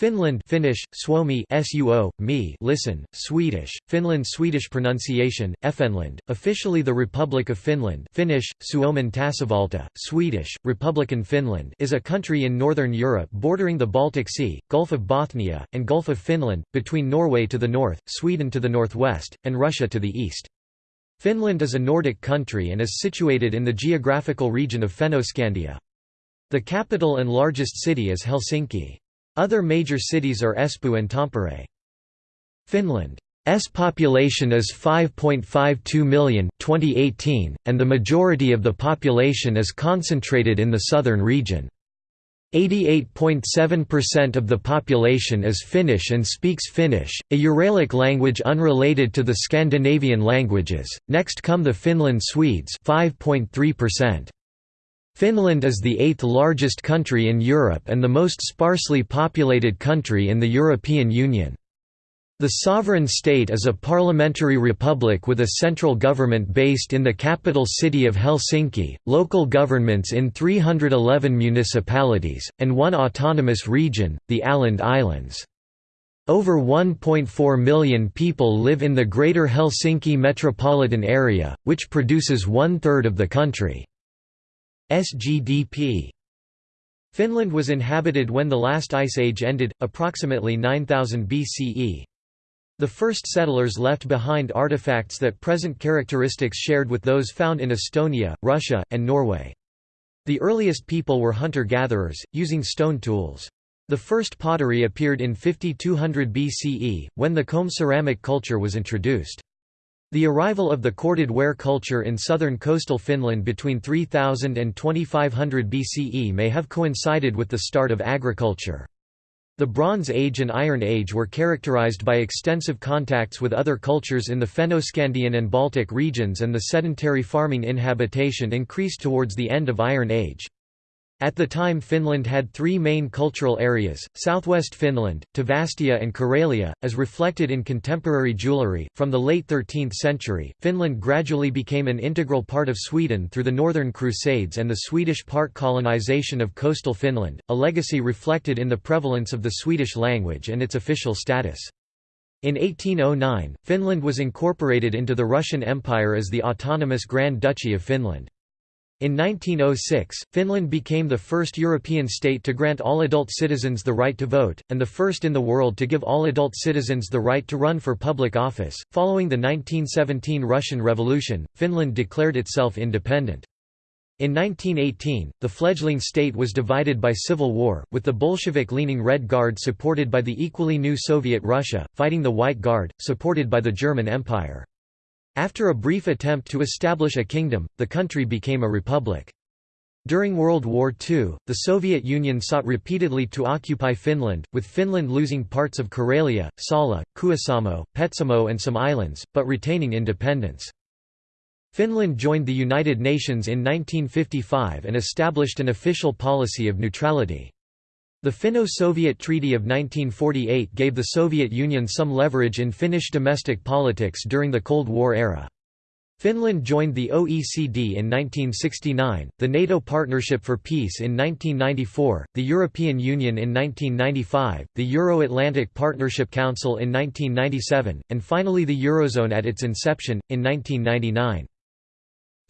Finland Finnish, Suomi suo, me listen, Swedish, Finland Swedish pronunciation, Finland, officially the Republic of Finland Finnish, Suomen tasavalta, Swedish, Republiken Finland is a country in northern Europe bordering the Baltic Sea, Gulf of Bothnia, and Gulf of Finland, between Norway to the north, Sweden to the northwest, and Russia to the east. Finland is a Nordic country and is situated in the geographical region of Fennoscandia. The capital and largest city is Helsinki. Other major cities are Espoo and Tampere. Finland's population is 5.52 million 2018, and the majority of the population is concentrated in the southern region. 88.7% of the population is Finnish and speaks Finnish, a Uralic language unrelated to the Scandinavian languages. Next come the Finland Swedes, 5.3%. Finland is the eighth largest country in Europe and the most sparsely populated country in the European Union. The sovereign state is a parliamentary republic with a central government based in the capital city of Helsinki, local governments in 311 municipalities, and one autonomous region, the Åland Islands. Over 1.4 million people live in the Greater Helsinki metropolitan area, which produces one-third of the country. SGDP. Finland was inhabited when the last ice age ended, approximately 9000 BCE. The first settlers left behind artifacts that present characteristics shared with those found in Estonia, Russia, and Norway. The earliest people were hunter-gatherers, using stone tools. The first pottery appeared in 5200 BCE, when the comb ceramic culture was introduced. The arrival of the corded ware culture in southern coastal Finland between 3000 and 2500 BCE may have coincided with the start of agriculture. The Bronze Age and Iron Age were characterized by extensive contacts with other cultures in the Fennoscandian and Baltic regions and the sedentary farming inhabitation increased towards the end of Iron Age. At the time Finland had three main cultural areas, southwest Finland, Tavastia and Karelia, as reflected in contemporary jewellery. From the late 13th century, Finland gradually became an integral part of Sweden through the Northern Crusades and the Swedish part colonization of coastal Finland, a legacy reflected in the prevalence of the Swedish language and its official status. In 1809, Finland was incorporated into the Russian Empire as the autonomous Grand Duchy of Finland. In 1906, Finland became the first European state to grant all adult citizens the right to vote, and the first in the world to give all adult citizens the right to run for public office. Following the 1917 Russian Revolution, Finland declared itself independent. In 1918, the fledgling state was divided by civil war, with the Bolshevik-leaning Red Guard supported by the equally new Soviet Russia, fighting the White Guard, supported by the German Empire. After a brief attempt to establish a kingdom, the country became a republic. During World War II, the Soviet Union sought repeatedly to occupy Finland, with Finland losing parts of Karelia, Salla, Kuusamo, Petsamo and some islands, but retaining independence. Finland joined the United Nations in 1955 and established an official policy of neutrality. The Finno-Soviet Treaty of 1948 gave the Soviet Union some leverage in Finnish domestic politics during the Cold War era. Finland joined the OECD in 1969, the NATO Partnership for Peace in 1994, the European Union in 1995, the Euro-Atlantic Partnership Council in 1997, and finally the Eurozone at its inception, in 1999.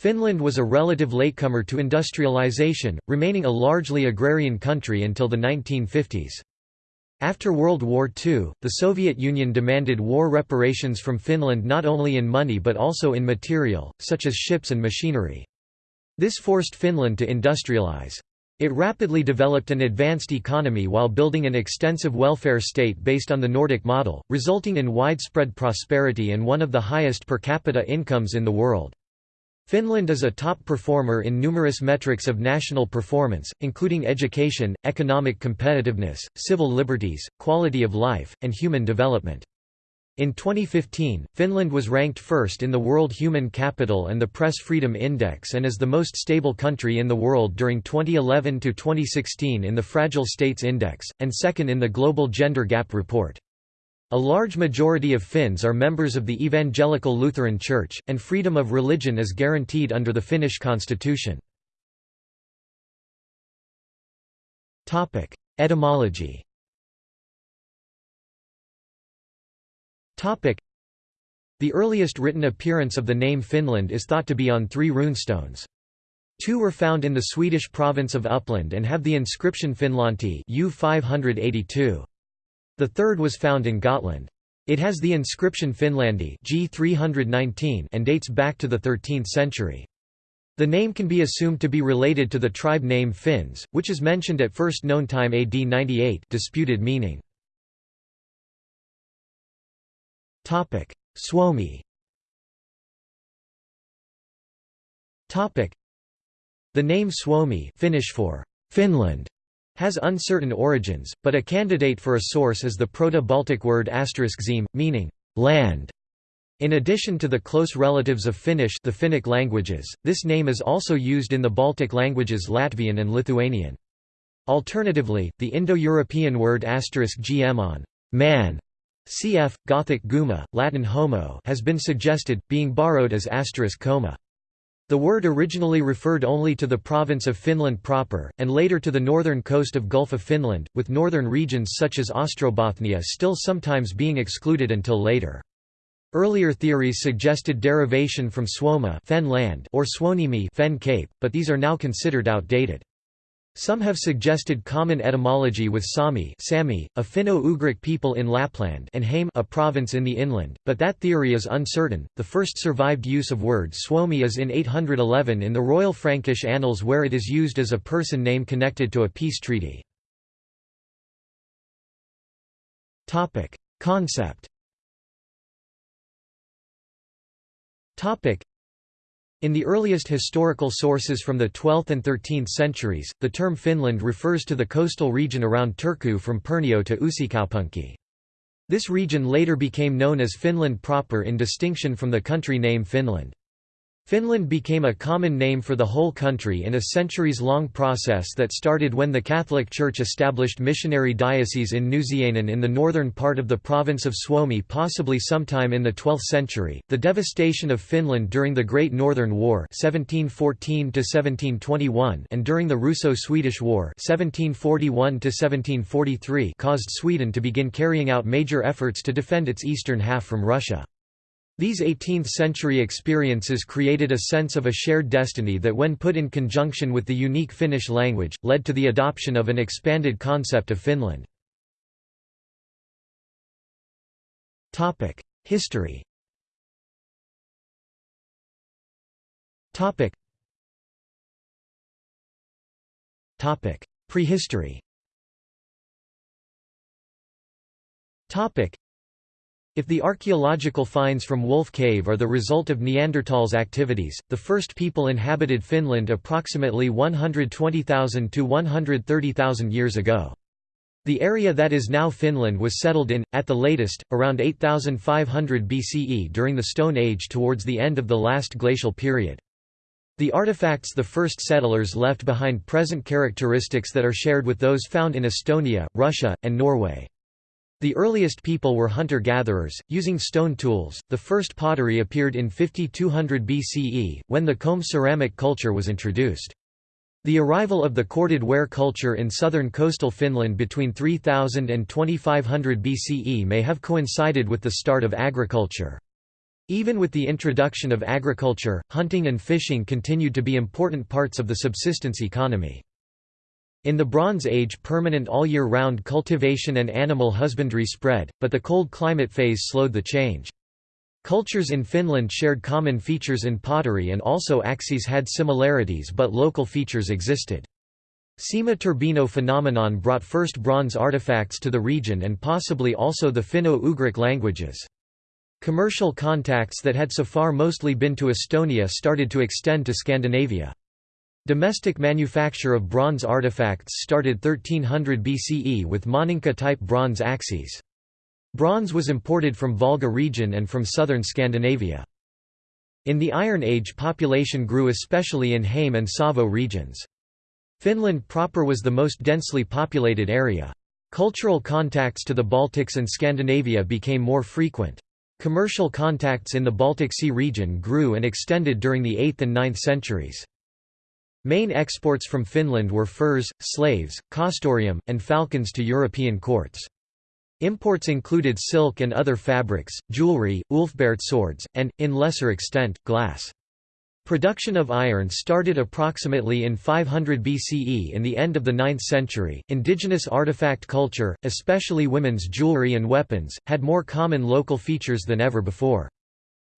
Finland was a relative latecomer to industrialization, remaining a largely agrarian country until the 1950s. After World War II, the Soviet Union demanded war reparations from Finland not only in money but also in material, such as ships and machinery. This forced Finland to industrialize. It rapidly developed an advanced economy while building an extensive welfare state based on the Nordic model, resulting in widespread prosperity and one of the highest per capita incomes in the world. Finland is a top performer in numerous metrics of national performance, including education, economic competitiveness, civil liberties, quality of life, and human development. In 2015, Finland was ranked first in the World Human Capital and the Press Freedom Index and as the most stable country in the world during 2011 to 2016 in the Fragile States Index, and second in the Global Gender Gap Report. A large majority of Finns are members of the Evangelical Lutheran Church, and freedom of religion is guaranteed under the Finnish constitution. Etymology The earliest written appearance of the name Finland is thought to be on three runestones. Two were found in the Swedish province of Uppland and have the inscription Finlanti U 582. The third was found in Gotland. It has the inscription Finlandi G 319 and dates back to the 13th century. The name can be assumed to be related to the tribe name Finns, which is mentioned at first known time AD 98 disputed meaning. Suomi the name Suomi Finnish for Finland has uncertain origins, but a candidate for a source is the Proto-Baltic word zeme, meaning land. In addition to the close relatives of Finnish the Finnic languages, this name is also used in the Baltic languages Latvian and Lithuanian. Alternatively, the Indo-European word gm on man cf. Gothic guma, Latin homo has been suggested, being borrowed as asterisk coma. The word originally referred only to the province of Finland proper, and later to the northern coast of Gulf of Finland, with northern regions such as Ostrobothnia still sometimes being excluded until later. Earlier theories suggested derivation from land or Suonimi fen cape, but these are now considered outdated. Some have suggested common etymology with Sami Sami, a Finno-Ugric people in Lapland and Häme a province in the inland, but that theory is uncertain. The first survived use of word Suomi is in 811 in the Royal Frankish Annals where it is used as a person name connected to a peace treaty. Topic: Concept. Topic: in the earliest historical sources from the 12th and 13th centuries, the term Finland refers to the coastal region around Turku from Perniö to Uusikaupunki. This region later became known as Finland proper in distinction from the country name Finland. Finland became a common name for the whole country in a centuries-long process that started when the Catholic Church established missionary dioceses in Nousiainen in the northern part of the province of Suomi possibly sometime in the 12th century. The devastation of Finland during the Great Northern War (1714–1721) and during the Russo-Swedish War (1741–1743) caused Sweden to begin carrying out major efforts to defend its eastern half from Russia. These 18th-century experiences created a sense of a shared destiny that when put in conjunction with the unique Finnish language, led to the adoption of an expanded concept of Finland. History Prehistory if the archaeological finds from Wolf Cave are the result of Neanderthals' activities, the first people inhabited Finland approximately 120,000 to 130,000 years ago. The area that is now Finland was settled in, at the latest, around 8500 BCE during the Stone Age towards the end of the last glacial period. The artifacts the first settlers left behind present characteristics that are shared with those found in Estonia, Russia, and Norway. The earliest people were hunter-gatherers, using stone tools. The first pottery appeared in 5200 BCE, when the comb ceramic culture was introduced. The arrival of the corded ware culture in southern coastal Finland between 3000 and 2500 BCE may have coincided with the start of agriculture. Even with the introduction of agriculture, hunting and fishing continued to be important parts of the subsistence economy. In the Bronze Age permanent all-year-round cultivation and animal husbandry spread, but the cold climate phase slowed the change. Cultures in Finland shared common features in pottery and also axes had similarities but local features existed. Seima-Turbino phenomenon brought first bronze artifacts to the region and possibly also the Finno-Ugric languages. Commercial contacts that had so far mostly been to Estonia started to extend to Scandinavia. Domestic manufacture of bronze artifacts started 1300 BCE with Maaninka-type bronze axes. Bronze was imported from Volga region and from southern Scandinavia. In the Iron Age population grew especially in Häme and Savo regions. Finland proper was the most densely populated area. Cultural contacts to the Baltics and Scandinavia became more frequent. Commercial contacts in the Baltic Sea region grew and extended during the 8th and 9th centuries. Main exports from Finland were furs, slaves, castoreum, and falcons to European courts. Imports included silk and other fabrics, jewelry, Ulfberht swords, and, in lesser extent, glass. Production of iron started approximately in 500 BCE in the end of the 9th century. Indigenous artifact culture, especially women's jewelry and weapons, had more common local features than ever before.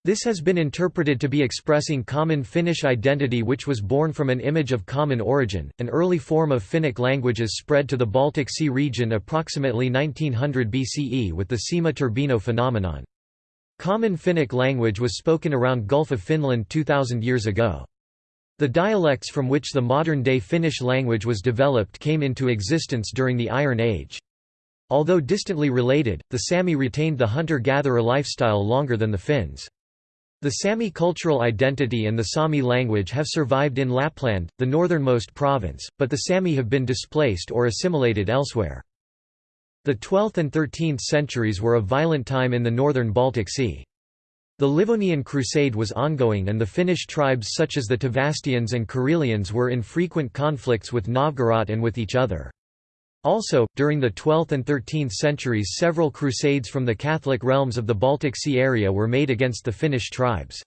This has been interpreted to be expressing common Finnish identity which was born from an image of common origin. An early form of Finnic languages spread to the Baltic Sea region approximately 1900 BCE with the Seima-Turbino phenomenon. Common Finnic language was spoken around Gulf of Finland 2000 years ago. The dialects from which the modern-day Finnish language was developed came into existence during the Iron Age. Although distantly related, the Sami retained the hunter-gatherer lifestyle longer than the Finns. The Sami cultural identity and the Sami language have survived in Lapland, the northernmost province, but the Sami have been displaced or assimilated elsewhere. The 12th and 13th centuries were a violent time in the northern Baltic Sea. The Livonian Crusade was ongoing and the Finnish tribes such as the Tavastians and Karelians were in frequent conflicts with Novgorod and with each other. Also, during the 12th and 13th centuries several crusades from the Catholic realms of the Baltic Sea area were made against the Finnish tribes.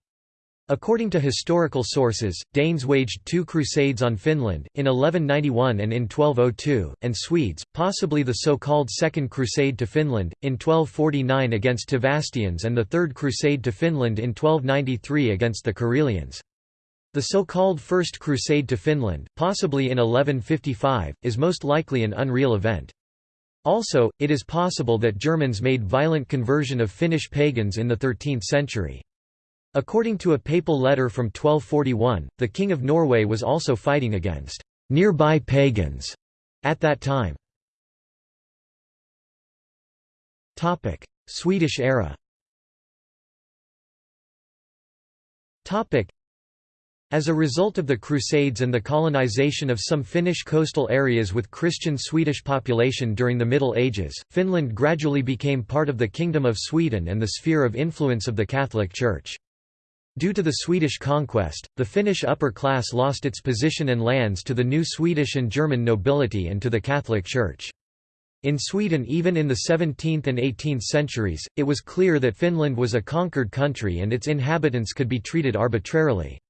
According to historical sources, Danes waged two crusades on Finland, in 1191 and in 1202, and Swedes, possibly the so-called Second Crusade to Finland, in 1249 against Tavastians and the Third Crusade to Finland in 1293 against the Karelians. The so-called First Crusade to Finland, possibly in 1155, is most likely an unreal event. Also, it is possible that Germans made violent conversion of Finnish pagans in the 13th century. According to a papal letter from 1241, the King of Norway was also fighting against nearby pagans at that time. Swedish era as a result of the Crusades and the colonization of some Finnish coastal areas with Christian Swedish population during the Middle Ages, Finland gradually became part of the Kingdom of Sweden and the sphere of influence of the Catholic Church. Due to the Swedish conquest, the Finnish upper class lost its position and lands to the new Swedish and German nobility and to the Catholic Church. In Sweden even in the 17th and 18th centuries, it was clear that Finland was a conquered country and its inhabitants could be treated arbitrarily.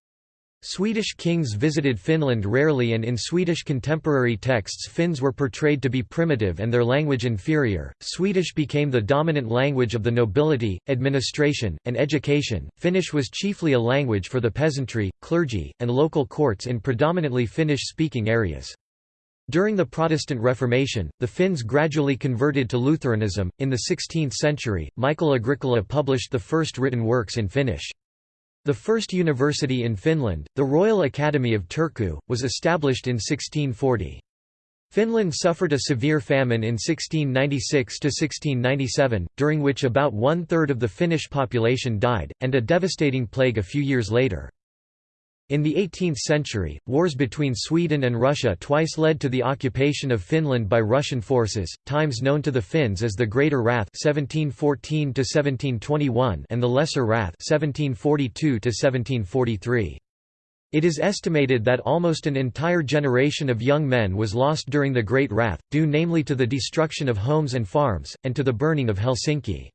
Swedish kings visited Finland rarely and in Swedish contemporary texts Finns were portrayed to be primitive and their language inferior. Swedish became the dominant language of the nobility, administration, and education. Finnish was chiefly a language for the peasantry, clergy, and local courts in predominantly Finnish-speaking areas. During the Protestant Reformation, the Finns gradually converted to Lutheranism. In the 16th century, Michael Agricola published the first written works in Finnish. The first university in Finland, the Royal Academy of Turku, was established in 1640. Finland suffered a severe famine in 1696–1697, during which about one-third of the Finnish population died, and a devastating plague a few years later. In the 18th century, wars between Sweden and Russia twice led to the occupation of Finland by Russian forces, times known to the Finns as the Greater Wrath 1714 and the Lesser Wrath 1742 It is estimated that almost an entire generation of young men was lost during the Great Wrath, due namely to the destruction of homes and farms, and to the burning of Helsinki.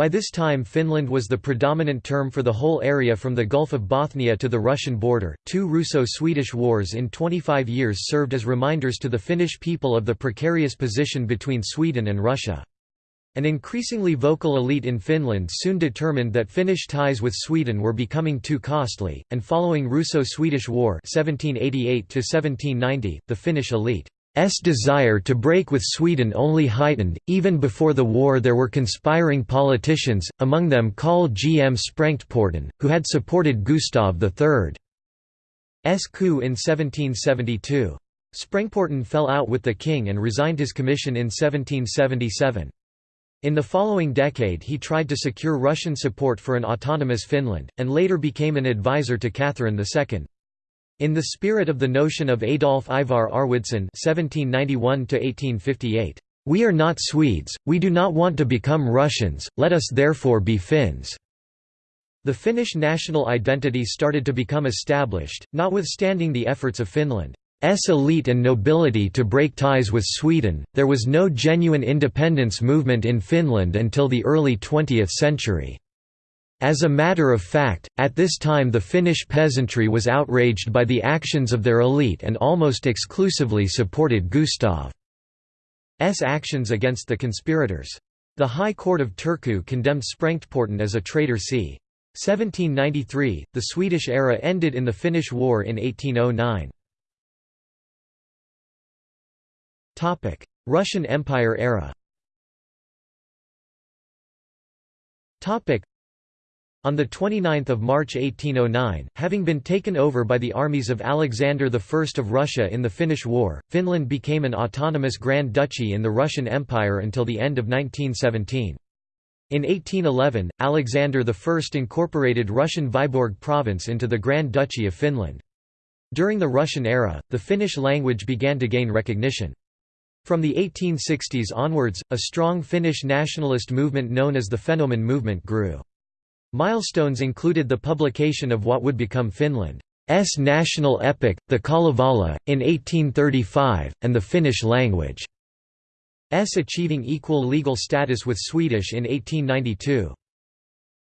By this time Finland was the predominant term for the whole area from the Gulf of Bothnia to the Russian border. Two Russo-Swedish wars in 25 years served as reminders to the Finnish people of the precarious position between Sweden and Russia. An increasingly vocal elite in Finland soon determined that Finnish ties with Sweden were becoming too costly, and following Russo-Swedish War 1788 the Finnish elite S desire to break with Sweden only heightened. Even before the war, there were conspiring politicians, among them Carl G. M. Sprengtporten, who had supported Gustav III's coup in 1772. Sprengtporten fell out with the king and resigned his commission in 1777. In the following decade he tried to secure Russian support for an autonomous Finland, and later became an advisor to Catherine II. In the spirit of the notion of Adolf Ivar Arwidsson (1791–1858), "We are not Swedes, we do not want to become Russians, let us therefore be Finns." The Finnish national identity started to become established, notwithstanding the efforts of Finland. elite and nobility to break ties with Sweden. There was no genuine independence movement in Finland until the early 20th century. As a matter of fact, at this time the Finnish peasantry was outraged by the actions of their elite and almost exclusively supported Gustav's actions against the conspirators. The High Court of Turku condemned Sprengtporten as a traitor c. 1793. The Swedish era ended in the Finnish War in 1809. Topic: Russian Empire era. Topic: on 29 March 1809, having been taken over by the armies of Alexander I of Russia in the Finnish War, Finland became an autonomous Grand Duchy in the Russian Empire until the end of 1917. In 1811, Alexander I incorporated Russian Vyborg province into the Grand Duchy of Finland. During the Russian era, the Finnish language began to gain recognition. From the 1860s onwards, a strong Finnish nationalist movement known as the Fennoman movement grew. Milestones included the publication of what would become Finland's national epic, the Kalevala, in 1835, and the Finnish language. S achieving equal legal status with Swedish in 1892.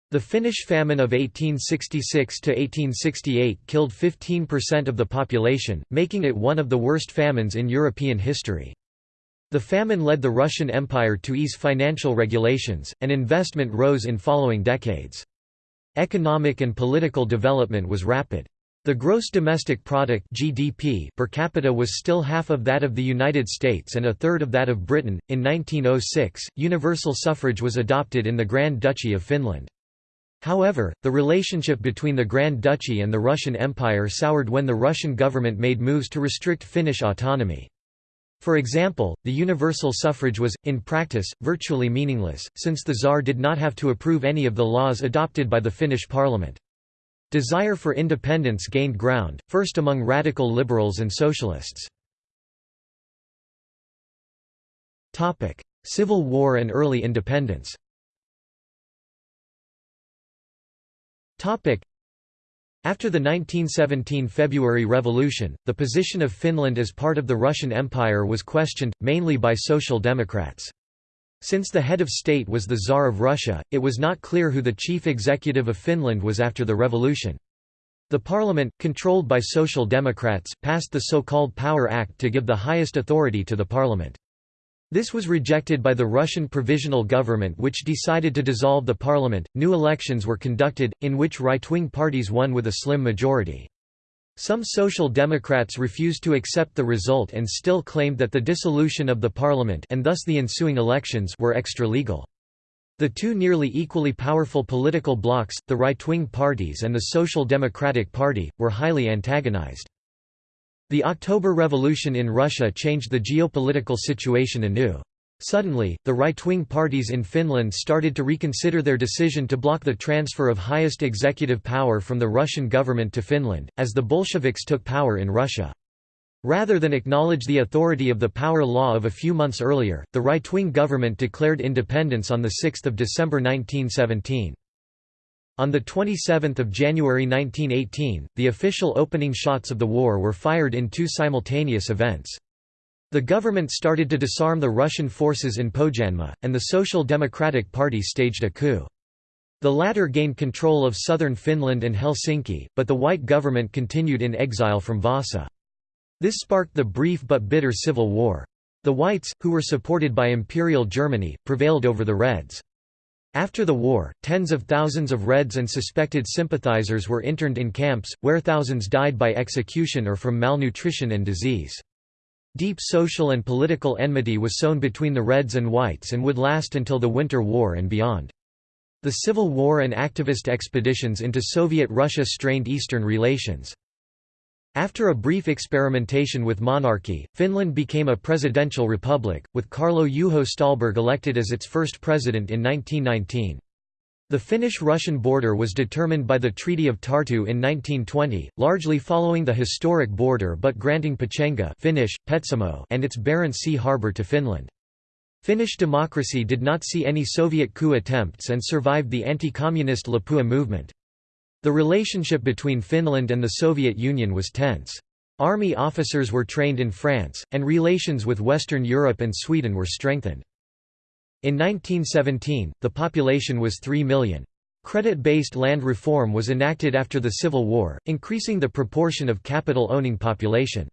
The Finnish famine of 1866–1868 killed 15% of the population, making it one of the worst famines in European history. The famine led the Russian Empire to ease financial regulations, and investment rose in following decades. Economic and political development was rapid. The gross domestic product (GDP) per capita was still half of that of the United States and a third of that of Britain. In 1906, universal suffrage was adopted in the Grand Duchy of Finland. However, the relationship between the Grand Duchy and the Russian Empire soured when the Russian government made moves to restrict Finnish autonomy. For example, the universal suffrage was, in practice, virtually meaningless, since the Tsar did not have to approve any of the laws adopted by the Finnish parliament. Desire for independence gained ground, first among radical liberals and socialists. Civil War and early independence after the 1917 February Revolution, the position of Finland as part of the Russian Empire was questioned, mainly by Social Democrats. Since the head of state was the Tsar of Russia, it was not clear who the chief executive of Finland was after the revolution. The parliament, controlled by Social Democrats, passed the so-called Power Act to give the highest authority to the parliament. This was rejected by the Russian Provisional Government which decided to dissolve the parliament. New elections were conducted, in which right-wing parties won with a slim majority. Some Social Democrats refused to accept the result and still claimed that the dissolution of the parliament and thus the ensuing elections were extra-legal. The two nearly equally powerful political blocs, the right-wing parties and the Social Democratic Party, were highly antagonized. The October Revolution in Russia changed the geopolitical situation anew. Suddenly, the right-wing parties in Finland started to reconsider their decision to block the transfer of highest executive power from the Russian government to Finland, as the Bolsheviks took power in Russia. Rather than acknowledge the authority of the power law of a few months earlier, the right-wing government declared independence on 6 December 1917. On 27 January 1918, the official opening shots of the war were fired in two simultaneous events. The government started to disarm the Russian forces in Pohjanmaa, and the Social Democratic Party staged a coup. The latter gained control of southern Finland and Helsinki, but the white government continued in exile from Vasa. This sparked the brief but bitter civil war. The whites, who were supported by Imperial Germany, prevailed over the Reds. After the war, tens of thousands of Reds and suspected sympathizers were interned in camps, where thousands died by execution or from malnutrition and disease. Deep social and political enmity was sown between the Reds and Whites and would last until the Winter War and beyond. The Civil War and activist expeditions into Soviet Russia strained Eastern relations. After a brief experimentation with monarchy, Finland became a presidential republic, with Kaarlo Juho Ståhlberg elected as its first president in 1919. The Finnish-Russian border was determined by the Treaty of Tartu in 1920, largely following the historic border but granting Pechenga Finnish, Petsamo and its Barents Sea harbour to Finland. Finnish democracy did not see any Soviet coup attempts and survived the anti-communist Lapua movement. The relationship between Finland and the Soviet Union was tense. Army officers were trained in France, and relations with Western Europe and Sweden were strengthened. In 1917, the population was 3 million. Credit-based land reform was enacted after the Civil War, increasing the proportion of capital-owning population.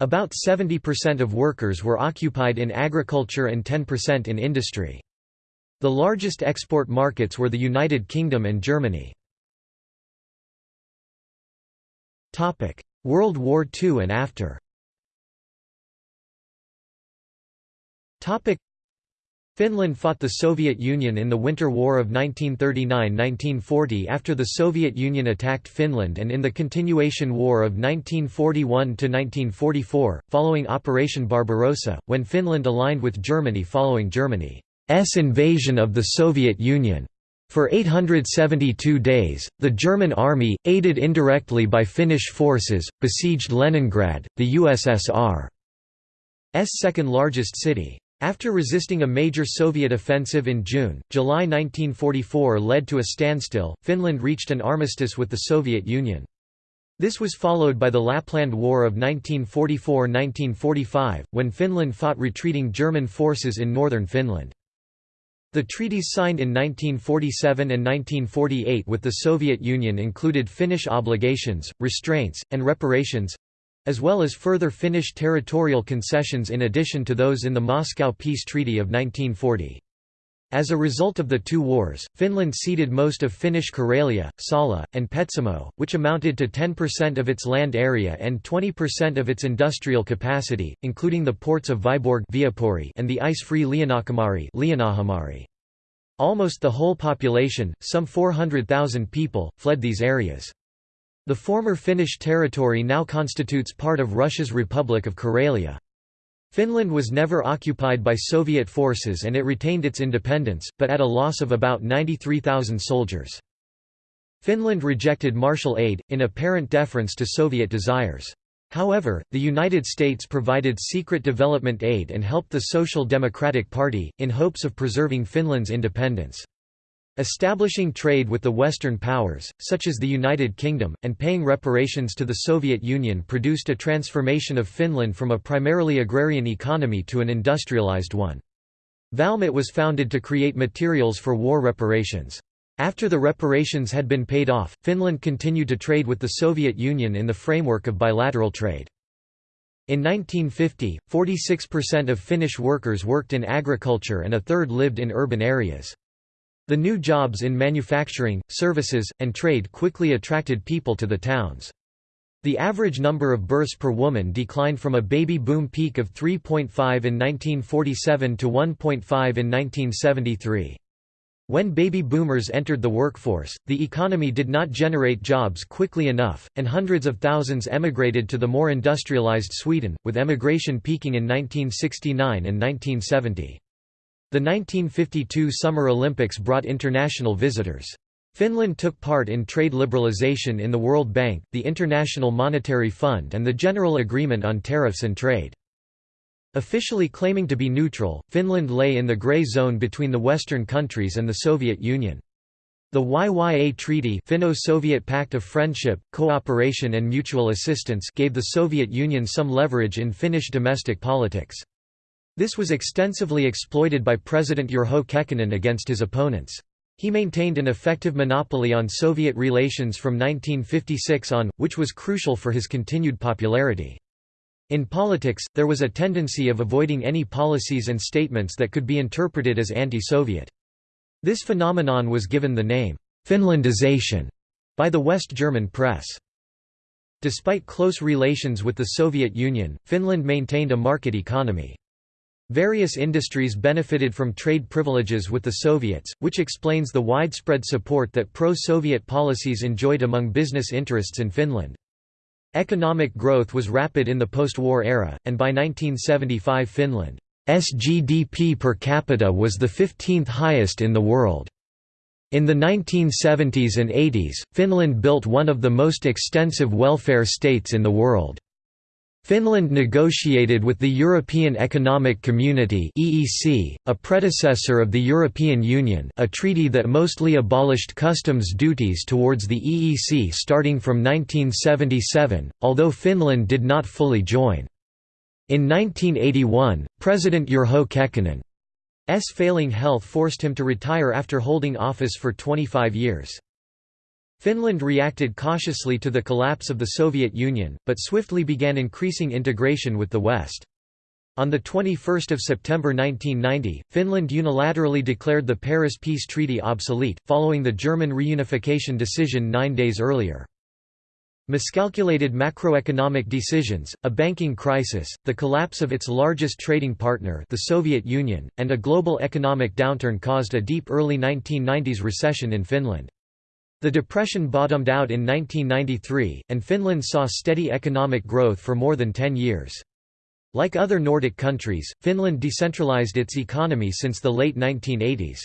About 70% of workers were occupied in agriculture and 10% in industry. The largest export markets were the United Kingdom and Germany. World War II and after. Finland fought the Soviet Union in the Winter War of 1939–1940 after the Soviet Union attacked Finland and in the Continuation War of 1941–1944, following Operation Barbarossa, when Finland aligned with Germany following Germany's invasion of the Soviet Union. For 872 days, the German army, aided indirectly by Finnish forces, besieged Leningrad, the USSR's second largest city. After resisting a major Soviet offensive in June, July 1944 led to a standstill, Finland reached an armistice with the Soviet Union. This was followed by the Lapland War of 1944–1945, when Finland fought retreating German forces in northern Finland. The treaties signed in 1947 and 1948 with the Soviet Union included Finnish obligations, restraints, and reparations—as well as further Finnish territorial concessions in addition to those in the Moscow Peace Treaty of 1940. As a result of the two wars, Finland ceded most of Finnish Karelia, Salla, and Petsamo, which amounted to 10% of its land area and 20% of its industrial capacity, including the ports of Vyborg and the ice-free Liinakhamari. Almost the whole population, some 400,000 people, fled these areas. The former Finnish territory now constitutes part of Russia's Republic of Karelia. Finland was never occupied by Soviet forces and it retained its independence, but at a loss of about 93,000 soldiers. Finland rejected Marshall aid, in apparent deference to Soviet desires. However, the United States provided secret development aid and helped the Social Democratic Party, in hopes of preserving Finland's independence. Establishing trade with the Western powers, such as the United Kingdom, and paying reparations to the Soviet Union produced a transformation of Finland from a primarily agrarian economy to an industrialized one. Valmet was founded to create materials for war reparations. After the reparations had been paid off, Finland continued to trade with the Soviet Union in the framework of bilateral trade. In 1950, 46% of Finnish workers worked in agriculture and a third lived in urban areas. The new jobs in manufacturing, services, and trade quickly attracted people to the towns. The average number of births per woman declined from a baby boom peak of 3.5 in 1947 to 1.5 in 1973. When baby boomers entered the workforce, the economy did not generate jobs quickly enough, and hundreds of thousands emigrated to the more industrialized Sweden, with emigration peaking in 1969 and 1970. The 1952 Summer Olympics brought international visitors. Finland took part in trade liberalization in the World Bank, the International Monetary Fund and the General Agreement on Tariffs and Trade. Officially claiming to be neutral, Finland lay in the grey zone between the Western countries and the Soviet Union. The YYA Treaty Finno-Soviet Pact of Friendship, Cooperation and Mutual Assistance gave the Soviet Union some leverage in Finnish domestic politics. This was extensively exploited by President Urho Kekkonen against his opponents. He maintained an effective monopoly on Soviet relations from 1956 on, which was crucial for his continued popularity. In politics, there was a tendency of avoiding any policies and statements that could be interpreted as anti-Soviet. This phenomenon was given the name, Finlandization, by the West German press. Despite close relations with the Soviet Union, Finland maintained a market economy. Various industries benefited from trade privileges with the Soviets, which explains the widespread support that pro-Soviet policies enjoyed among business interests in Finland. Economic growth was rapid in the post-war era, and by 1975 Finland's GDP per capita was the 15th highest in the world. In the 1970s and 80s, Finland built one of the most extensive welfare states in the world. Finland negotiated with the European Economic Community (EEC), a predecessor of the European Union, a treaty that mostly abolished customs duties towards the EEC starting from 1977, although Finland did not fully join. In 1981, President Urho Kekkonen's failing health forced him to retire after holding office for 25 years. Finland reacted cautiously to the collapse of the Soviet Union, but swiftly began increasing integration with the West. On 21 September 1990, Finland unilaterally declared the Paris Peace Treaty obsolete, following the German reunification decision nine days earlier. Miscalculated macroeconomic decisions, a banking crisis, the collapse of its largest trading partner the Soviet Union, and a global economic downturn caused a deep early 1990s recession in Finland. The depression bottomed out in 1993, and Finland saw steady economic growth for more than 10 years. Like other Nordic countries, Finland decentralized its economy since the late 1980s.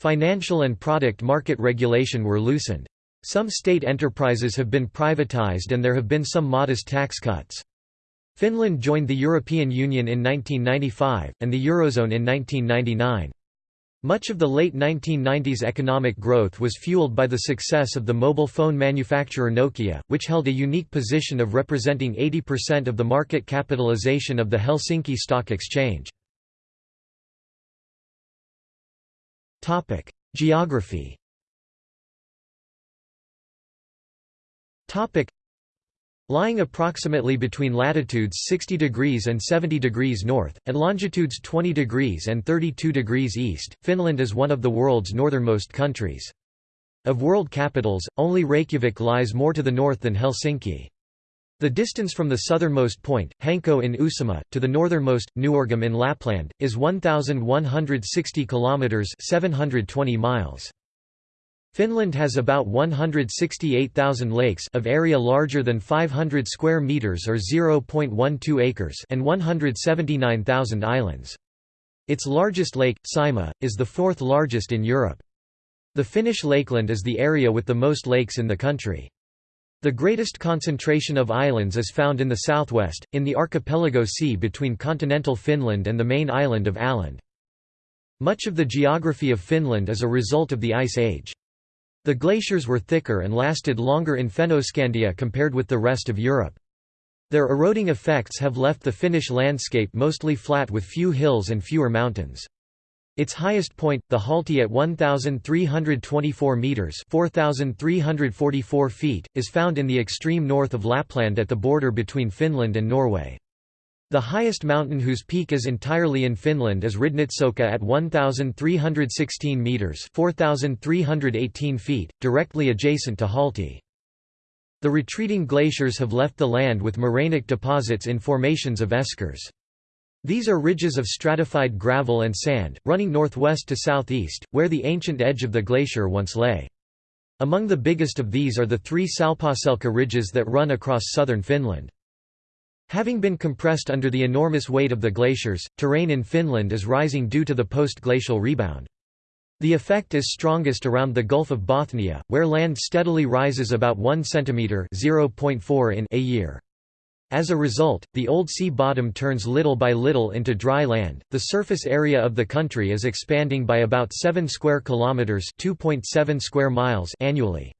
Financial and product market regulation were loosened. Some state enterprises have been privatized and there have been some modest tax cuts. Finland joined the European Union in 1995, and the Eurozone in 1999. Much of the late 1990s economic growth was fueled by the success of the mobile phone manufacturer Nokia, which held a unique position of representing 80% of the market capitalization of the Helsinki Stock Exchange. Geography Lying approximately between latitudes 60 degrees and 70 degrees north, and longitudes 20 degrees and 32 degrees east, Finland is one of the world's northernmost countries. Of world capitals, only Reykjavik lies more to the north than Helsinki. The distance from the southernmost point, Hanko in Uusimaa, to the northernmost, Nuorgam in Lapland, is 1,160 kilometres 720 miles. Finland has about 168,000 lakes of area larger than 500 square meters or 0.12 acres and 179,000 islands. Its largest lake, Saimaa, is the fourth largest in Europe. The Finnish lakeland is the area with the most lakes in the country. The greatest concentration of islands is found in the southwest, in the archipelago sea between continental Finland and the main island of Åland. Much of the geography of Finland is a result of the Ice Age. The glaciers were thicker and lasted longer in Fennoscandia compared with the rest of Europe. Their eroding effects have left the Finnish landscape mostly flat with few hills and fewer mountains. Its highest point, the Halti at 1,324 metres 4,344 feet, is found in the extreme north of Lapland at the border between Finland and Norway. The highest mountain whose peak is entirely in Finland is Ridnitšohkka at 1,316 metres 4,318 feet, directly adjacent to Halti. The retreating glaciers have left the land with morainic deposits in formations of eskers. These are ridges of stratified gravel and sand, running northwest to southeast, where the ancient edge of the glacier once lay. Among the biggest of these are the three Salpausselka ridges that run across southern Finland. Having been compressed under the enormous weight of the glaciers, terrain in Finland is rising due to the post-glacial rebound. The effect is strongest around the Gulf of Bothnia, where land steadily rises about 1 cm (0.4 in) a year. As a result, the old sea bottom turns little by little into dry land. The surface area of the country is expanding by about 7 square kilometers, 2.7 square miles annually.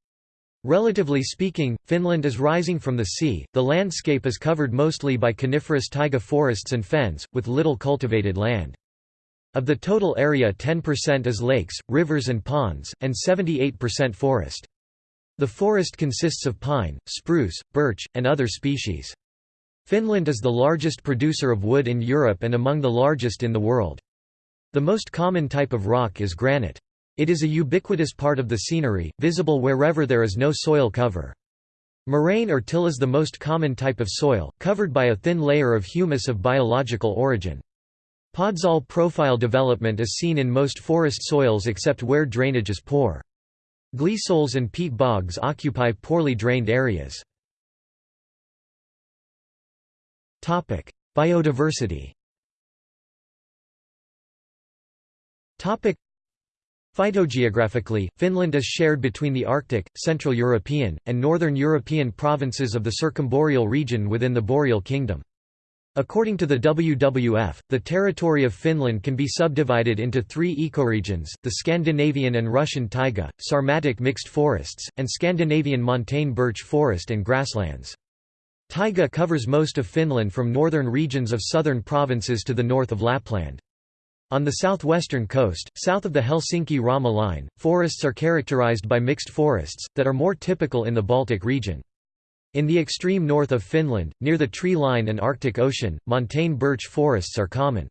Relatively speaking, Finland is rising from the sea. The landscape is covered mostly by coniferous taiga forests and fens, with little cultivated land. Of the total area 10% is lakes, rivers and ponds, and 78% forest. The forest consists of pine, spruce, birch, and other species. Finland is the largest producer of wood in Europe and among the largest in the world. The most common type of rock is granite. It is a ubiquitous part of the scenery, visible wherever there is no soil cover. Moraine or till is the most common type of soil, covered by a thin layer of humus of biological origin. Podzol profile development is seen in most forest soils except where drainage is poor. Gleysols and peat bogs occupy poorly drained areas. Biodiversity Phytogeographically, Finland is shared between the Arctic, Central European, and Northern European provinces of the Circumboreal region within the Boreal Kingdom. According to the WWF, the territory of Finland can be subdivided into three ecoregions, the Scandinavian and Russian taiga, Sarmatic mixed forests, and Scandinavian montane birch forest and grasslands. Taiga covers most of Finland from northern regions of southern provinces to the north of Lapland. On the southwestern coast, south of the Helsinki-Rauma line, forests are characterized by mixed forests, that are more typical in the Baltic region. In the extreme north of Finland, near the tree line and Arctic Ocean, montane birch forests are common.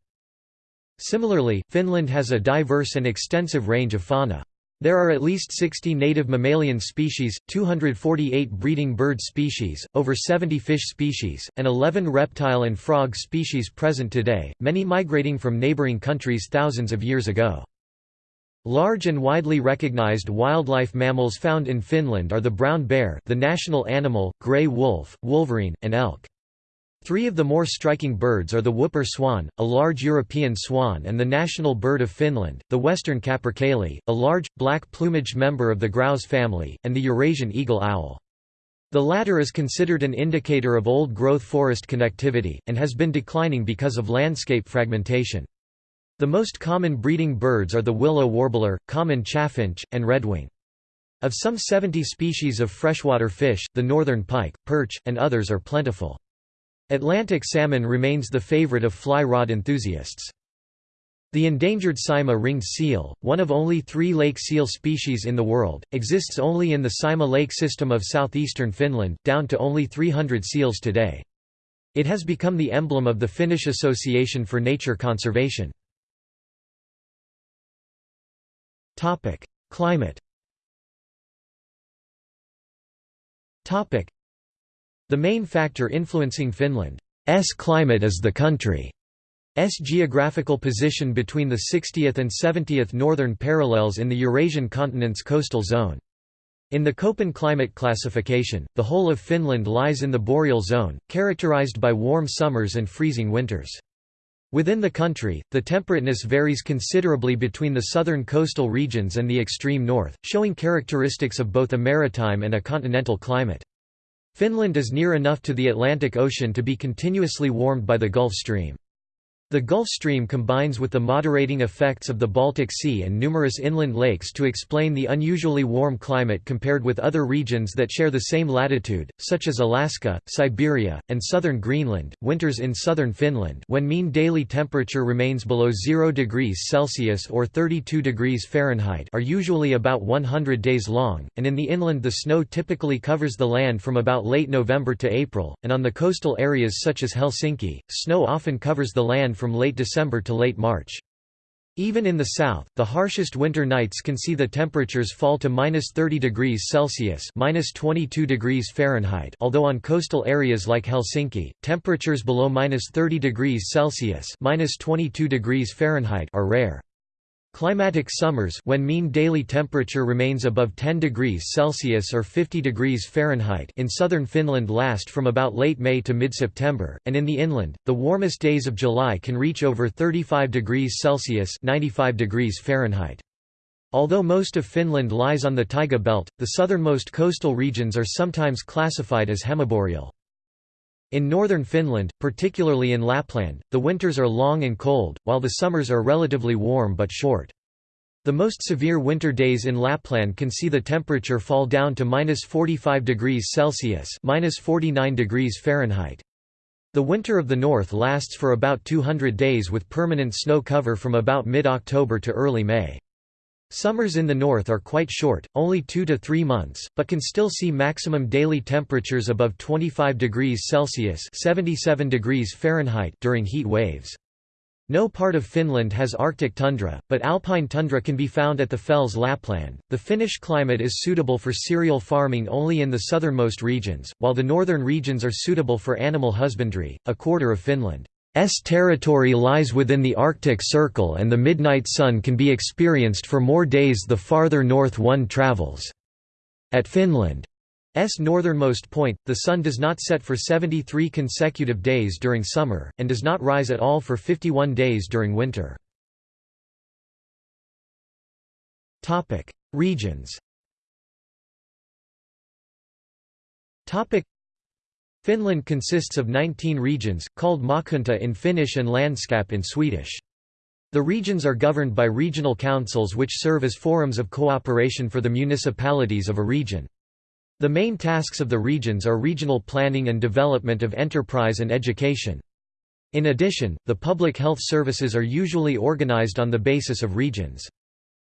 Similarly, Finland has a diverse and extensive range of fauna. There are at least 60 native mammalian species, 248 breeding bird species, over 70 fish species, and 11 reptile and frog species present today, many migrating from neighboring countries thousands of years ago. Large and widely recognized wildlife mammals found in Finland are the brown bear the national animal, grey wolf, wolverine, and elk. Three of the more striking birds are the whooper swan, a large European swan and the national bird of Finland, the western capercaillie, a large, black-plumaged member of the grouse family, and the Eurasian eagle owl. The latter is considered an indicator of old-growth forest connectivity, and has been declining because of landscape fragmentation. The most common breeding birds are the willow warbler, common chaffinch, and redwing. Of some 70 species of freshwater fish, the northern pike, perch, and others are plentiful. Atlantic salmon remains the favorite of fly rod enthusiasts. The endangered Saimaa ringed seal, one of only three lake seal species in the world, exists only in the Saimaa lake system of southeastern Finland, down to only 300 seals today. It has become the emblem of the Finnish Association for Nature Conservation. Climate the main factor influencing Finland's climate is the country's geographical position between the 60th and 70th northern parallels in the Eurasian continent's coastal zone. In the Köppen climate classification, the whole of Finland lies in the boreal zone, characterized by warm summers and freezing winters. Within the country, the temperateness varies considerably between the southern coastal regions and the extreme north, showing characteristics of both a maritime and a continental climate. Finland is near enough to the Atlantic Ocean to be continuously warmed by the Gulf Stream. The Gulf Stream combines with the moderating effects of the Baltic Sea and numerous inland lakes to explain the unusually warm climate compared with other regions that share the same latitude, such as Alaska, Siberia, and southern Greenland. Winters in southern Finland, when mean daily temperature remains below 0 degrees Celsius or 32 degrees Fahrenheit, are usually about 100 days long, and in the inland the snow typically covers the land from about late November to April, and on the coastal areas such as Helsinki, snow often covers the land from late December to late March. Even in the south, the harshest winter nights can see the temperatures fall to minus 30 degrees Celsius minus 22 degrees Fahrenheit although on coastal areas like Helsinki, temperatures below minus 30 degrees Celsius minus 22 degrees Fahrenheit are rare. Climatic summers when mean daily temperature remains above 10 degrees Celsius or 50 degrees Fahrenheit in southern Finland last from about late May to mid-September, and in the inland, the warmest days of July can reach over 35 degrees Celsius 95 degrees Fahrenheit. Although most of Finland lies on the taiga belt, the southernmost coastal regions are sometimes classified as hemiboreal. In northern Finland, particularly in Lapland, the winters are long and cold, while the summers are relatively warm but short. The most severe winter days in Lapland can see the temperature fall down to minus 45 degrees Celsius minus 49 degrees Fahrenheit. The winter of the north lasts for about 200 days with permanent snow cover from about mid-October to early May. Summers in the north are quite short, only 2 to 3 months, but can still see maximum daily temperatures above 25 degrees Celsius 77 degrees Fahrenheit during heat waves. No part of Finland has Arctic tundra, but alpine tundra can be found at the Fells Lapland. The Finnish climate is suitable for cereal farming only in the southernmost regions, while the northern regions are suitable for animal husbandry. A quarter of Finland S territory lies within the Arctic Circle and the midnight sun can be experienced for more days the farther north one travels. At Finland's northernmost point, the sun does not set for 73 consecutive days during summer, and does not rise at all for 51 days during winter. Regions Finland consists of 19 regions, called maakunta in Finnish and landskap in Swedish. The regions are governed by regional councils which serve as forums of cooperation for the municipalities of a region. The main tasks of the regions are regional planning and development of enterprise and education. In addition, the public health services are usually organized on the basis of regions.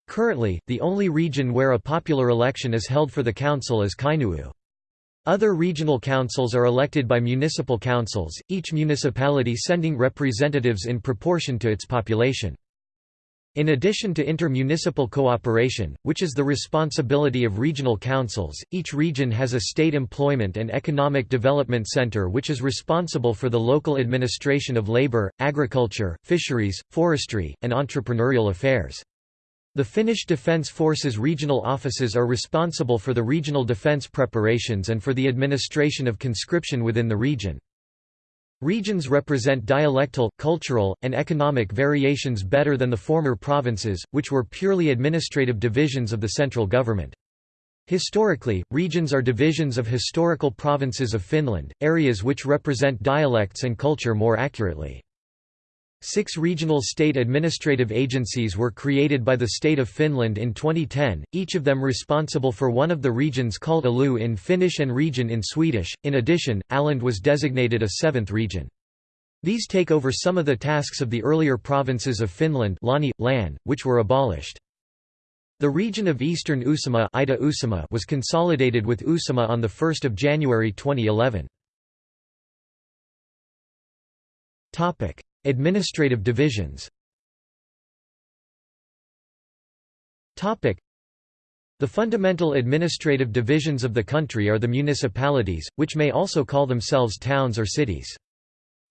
Currently, the only region where a popular election is held for the council is Kainuu. Other regional councils are elected by municipal councils, each municipality sending representatives in proportion to its population. In addition to inter-municipal cooperation, which is the responsibility of regional councils, each region has a state employment and economic development center which is responsible for the local administration of labor, agriculture, fisheries, forestry, and entrepreneurial affairs. The Finnish Defence Forces regional offices are responsible for the regional defence preparations and for the administration of conscription within the region. Regions represent dialectal, cultural, and economic variations better than the former provinces, which were purely administrative divisions of the central government. Historically, regions are divisions of historical provinces of Finland, areas which represent dialects and culture more accurately. Six regional state administrative agencies were created by the State of Finland in 2010, each of them responsible for one of the regions called Alue in Finnish and region in Swedish. In addition, Åland was designated a seventh region. These take over some of the tasks of the earlier provinces of Finland lääni, län, which were abolished. The region of Eastern Uusimaa was consolidated with Uusimaa on 1 January 2011. Administrative divisions The fundamental administrative divisions of the country are the municipalities, which may also call themselves towns or cities.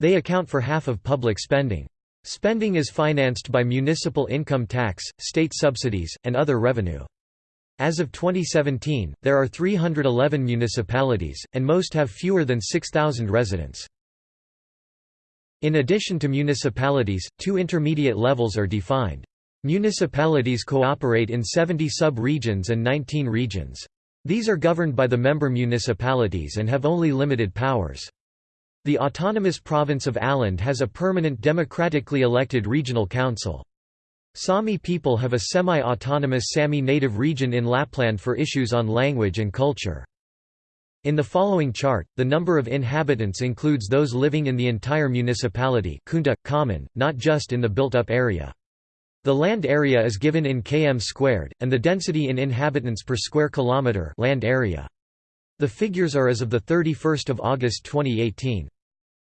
They account for half of public spending. Spending is financed by municipal income tax, state subsidies, and other revenue. As of 2017, there are 311 municipalities, and most have fewer than 6,000 residents. In addition to municipalities, two intermediate levels are defined. Municipalities cooperate in 70 sub-regions and 19 regions. These are governed by the member municipalities and have only limited powers. The autonomous province of Åland has a permanent democratically elected regional council. Sami people have a semi-autonomous Sami native region in Lapland for issues on language and culture. In the following chart, the number of inhabitants includes those living in the entire municipality kunta, kommun, not just in the built-up area. The land area is given in km squared, and the density in inhabitants per square kilometre land area. The figures are as of 31 August 2018.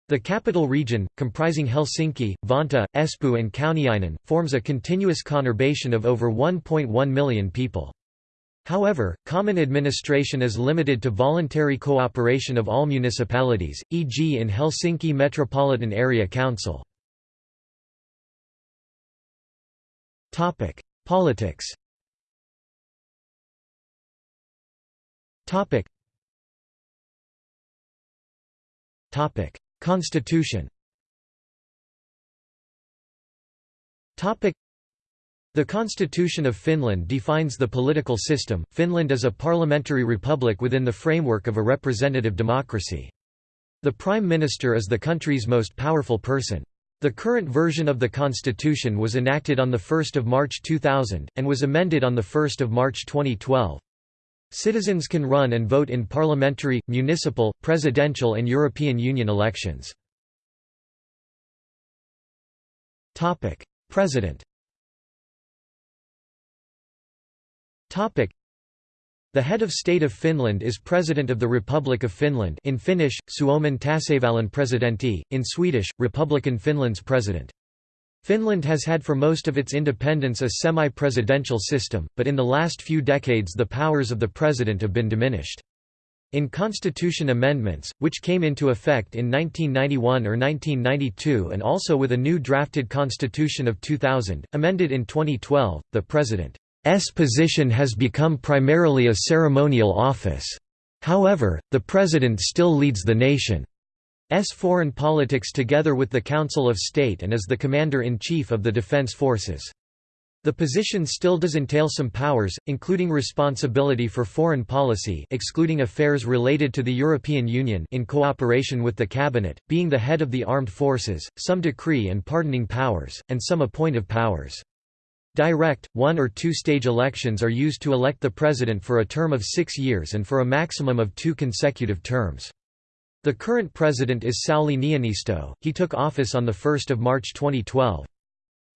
The capital region, comprising Helsinki, Vantaa, Espoo and Kauniainen, forms a continuous conurbation of over 1.1 million people. However, common administration is limited to voluntary cooperation of all municipalities, e.g. in Helsinki Metropolitan Area Council. Politics Constitution the Constitution of Finland defines the political system. Finland is a parliamentary republic within the framework of a representative democracy. The Prime Minister is the country's most powerful person. The current version of the constitution was enacted on 1 March 2000, and was amended on 1 March 2012. Citizens can run and vote in parliamentary, municipal, presidential and European Union elections. President The head of state of Finland is President of the Republic of Finland in Finnish, Suomen tasavallan presidentti, in Swedish, Republiken Finland's president. Finland has had for most of its independence a semi-presidential system, but in the last few decades the powers of the president have been diminished. In constitution amendments, which came into effect in 1991 or 1992 and also with a new drafted constitution of 2000, amended in 2012, the president S position has become primarily a ceremonial office. However, the President still leads the nation's foreign politics together with the Council of State and is the Commander-in-Chief of the Defense Forces. The position still does entail some powers, including responsibility for foreign policy excluding affairs related to the European Union in cooperation with the Cabinet, being the head of the armed forces, some decree and pardoning powers, and some appointive powers. Direct, one- or two-stage elections are used to elect the president for a term of six years and for a maximum of two consecutive terms. The current president is Sauli Niinistö, he took office on 1 March 2012.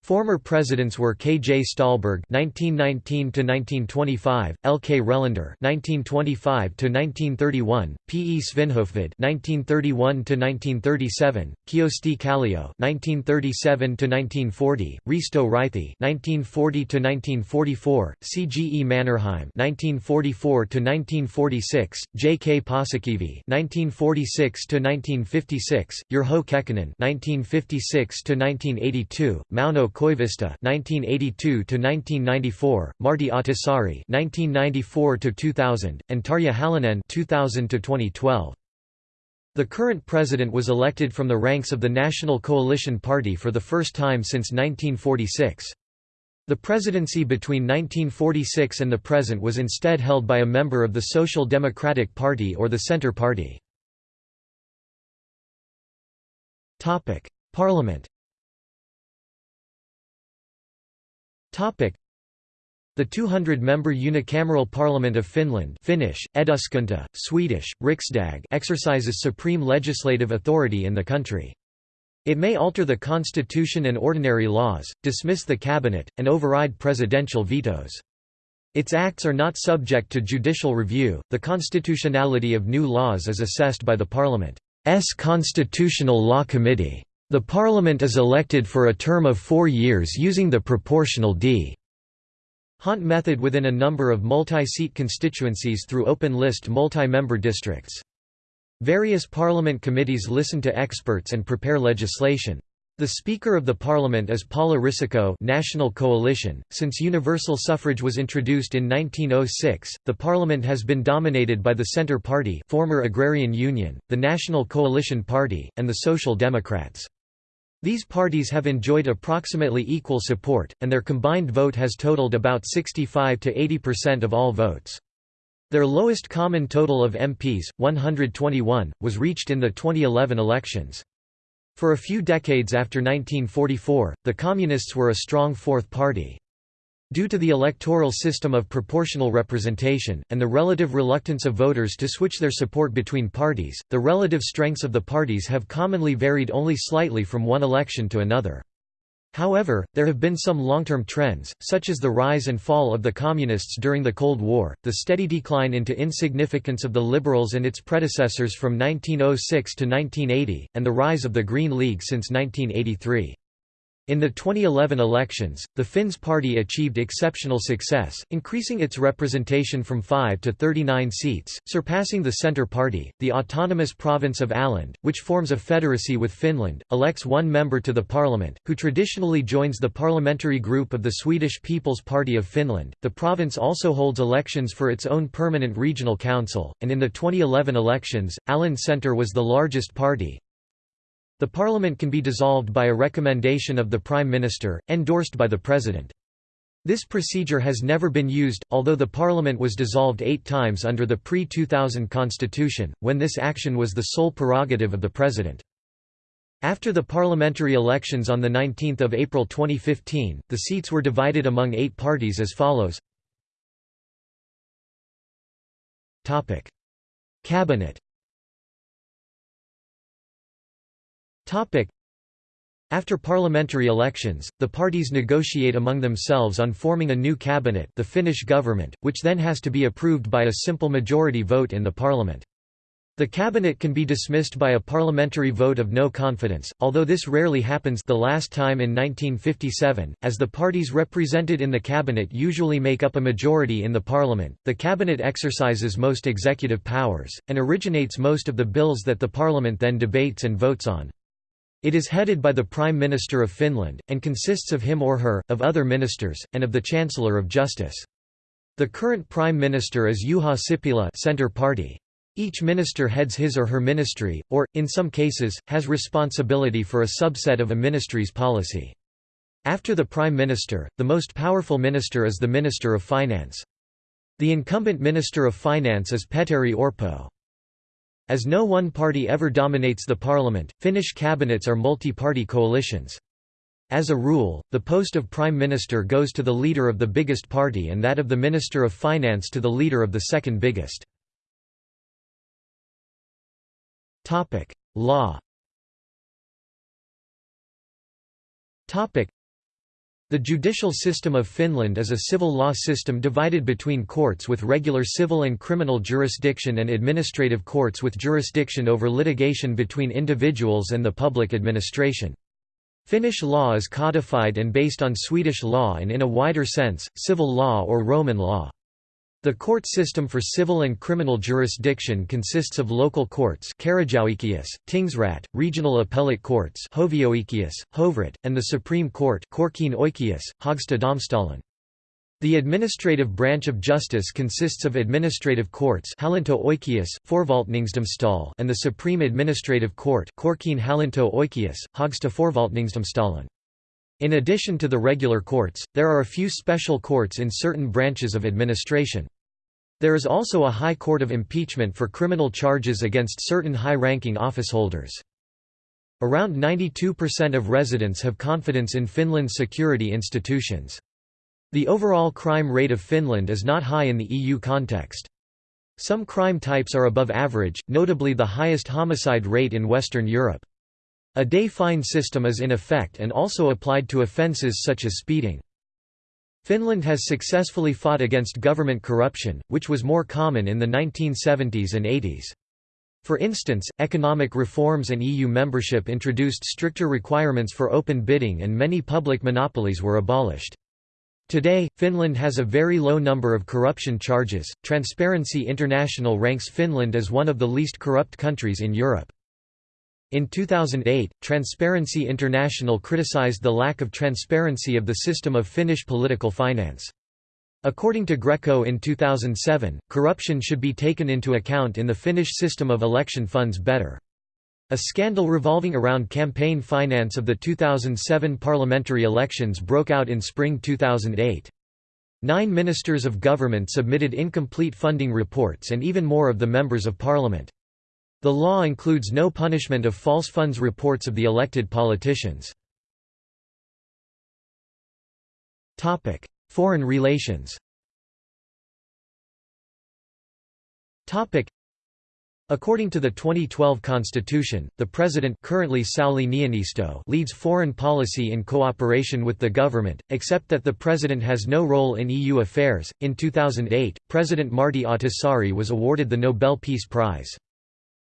Former presidents were K. J. Ståhlberg (1919–1925), L. K. Relander (1925–1931), P. E. Svinhufvud (1931–1937), Kyösti Kallio (1937–1940), Risto Ryti (1940–1944), C. G. E. Mannerheim (1944–1946), J. K. Paasikivi (1946–1956), Urho Kekkonen (1956–1982), Mauno Koivisto (1982–1994), Martti Ahtisaari (1994–2000), and Tarja Halonen (2000–2012). The current president was elected from the ranks of the National Coalition Party for the first time since 1946. The presidency between 1946 and the present was instead held by a member of the Social Democratic Party or the Centre Party. Parliament The 200-member unicameral parliament of Finland Finnish, eduskunta, Swedish, riksdag exercises supreme legislative authority in the country. It may alter the constitution and ordinary laws, dismiss the cabinet, and override presidential vetoes. Its acts are not subject to judicial review. The constitutionality of new laws is assessed by the Parliament's Constitutional Law Committee. The Parliament is elected for a term of four years using the proportional d. Hunt method within a number of multi-seat constituencies through open-list multi-member districts. Various parliament committees listen to experts and prepare legislation. The Speaker of the Parliament is Paula Risikko National Coalition. Since universal suffrage was introduced in 1906, the Parliament has been dominated by the Centre Party former Agrarian Union, the National Coalition Party, and the Social Democrats. These parties have enjoyed approximately equal support, and their combined vote has totaled about 65 to 80% of all votes. Their lowest common total of MPs, 121, was reached in the 2011 elections. For a few decades after 1944, the Communists were a strong fourth party. Due to the electoral system of proportional representation, and the relative reluctance of voters to switch their support between parties, the relative strengths of the parties have commonly varied only slightly from one election to another. However, there have been some long-term trends, such as the rise and fall of the Communists during the Cold War, the steady decline into insignificance of the Liberals and its predecessors from 1906 to 1980, and the rise of the Green League since 1983. In the 2011 elections, the Finns party achieved exceptional success, increasing its representation from 5 to 39 seats, surpassing the Centre Party. The autonomous province of Åland, which forms a federacy with Finland, elects one member to the parliament, who traditionally joins the parliamentary group of the Swedish People's Party of Finland. The province also holds elections for its own permanent regional council, and in the 2011 elections, Åland Centre was the largest party, the parliament can be dissolved by a recommendation of the Prime Minister, endorsed by the President. This procedure has never been used, although the parliament was dissolved eight times under the pre-2000 constitution, when this action was the sole prerogative of the President. After the parliamentary elections on 19 April 2015, the seats were divided among eight parties as follows Cabinet After parliamentary elections, the parties negotiate among themselves on forming a new cabinet the Finnish government, which then has to be approved by a simple majority vote in the parliament. The cabinet can be dismissed by a parliamentary vote of no confidence, although this rarely happens the last time in 1957, as the parties represented in the cabinet usually make up a majority in the parliament. The cabinet exercises most executive powers, and originates most of the bills that the parliament then debates and votes on. It is headed by the Prime Minister of Finland, and consists of him or her, of other ministers, and of the Chancellor of Justice. The current Prime Minister is Juha Sipilä Center Party. Each minister heads his or her ministry, or, in some cases, has responsibility for a subset of a ministry's policy. After the Prime Minister, the most powerful minister is the Minister of Finance. The incumbent Minister of Finance is Petteri Orpo. As no one party ever dominates the parliament, Finnish cabinets are multi-party coalitions. As a rule, the post of Prime Minister goes to the leader of the biggest party and that of the Minister of Finance to the leader of the second biggest. Law the judicial system of Finland is a civil law system divided between courts with regular civil and criminal jurisdiction and administrative courts with jurisdiction over litigation between individuals and the public administration. Finnish law is codified and based on Swedish law and in a wider sense, civil law or Roman law. The court system for civil and criminal jurisdiction consists of local courts Tingsrätt, regional appellate courts Hovrätt, and the Supreme Court The administrative branch of justice consists of administrative courts and the Supreme Administrative Court in addition to the regular courts, there are a few special courts in certain branches of administration. There is also a High Court of Impeachment for criminal charges against certain high-ranking officeholders. Around 92% of residents have confidence in Finland's security institutions. The overall crime rate of Finland is not high in the EU context. Some crime types are above average, notably the highest homicide rate in Western Europe. A day fine system is in effect and also applied to offences such as speeding. Finland has successfully fought against government corruption, which was more common in the 1970s and 80s. For instance, economic reforms and EU membership introduced stricter requirements for open bidding and many public monopolies were abolished. Today, Finland has a very low number of corruption charges. Transparency International ranks Finland as one of the least corrupt countries in Europe. In 2008, Transparency International criticized the lack of transparency of the system of Finnish political finance. According to Greco in 2007, corruption should be taken into account in the Finnish system of election funds better. A scandal revolving around campaign finance of the 2007 parliamentary elections broke out in spring 2008. Nine ministers of government submitted incomplete funding reports and even more of the members of parliament. The law includes no punishment of false funds reports of the elected politicians. Foreign relations According to the 2012 constitution, the president currently leads foreign policy in cooperation with the government, except that the president has no role in EU affairs. In 2008, President Martti Ahtisaari was awarded the Nobel Peace Prize.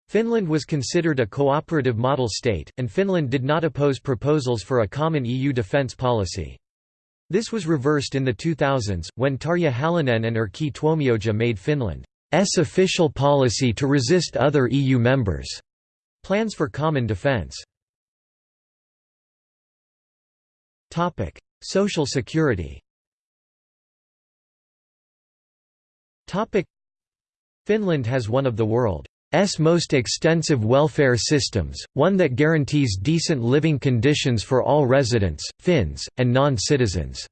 Finland was considered a cooperative model state, and Finland did not oppose proposals for a common EU defence policy. This was reversed in the 2000s, when Tarja Halonen and Erkki Tuomioja made Finland's official policy to resist other EU members' plans for common defence. Social security Finland has one of the world S most extensive welfare systems, one that guarantees decent living conditions for all residents, Finns, and non-citizens.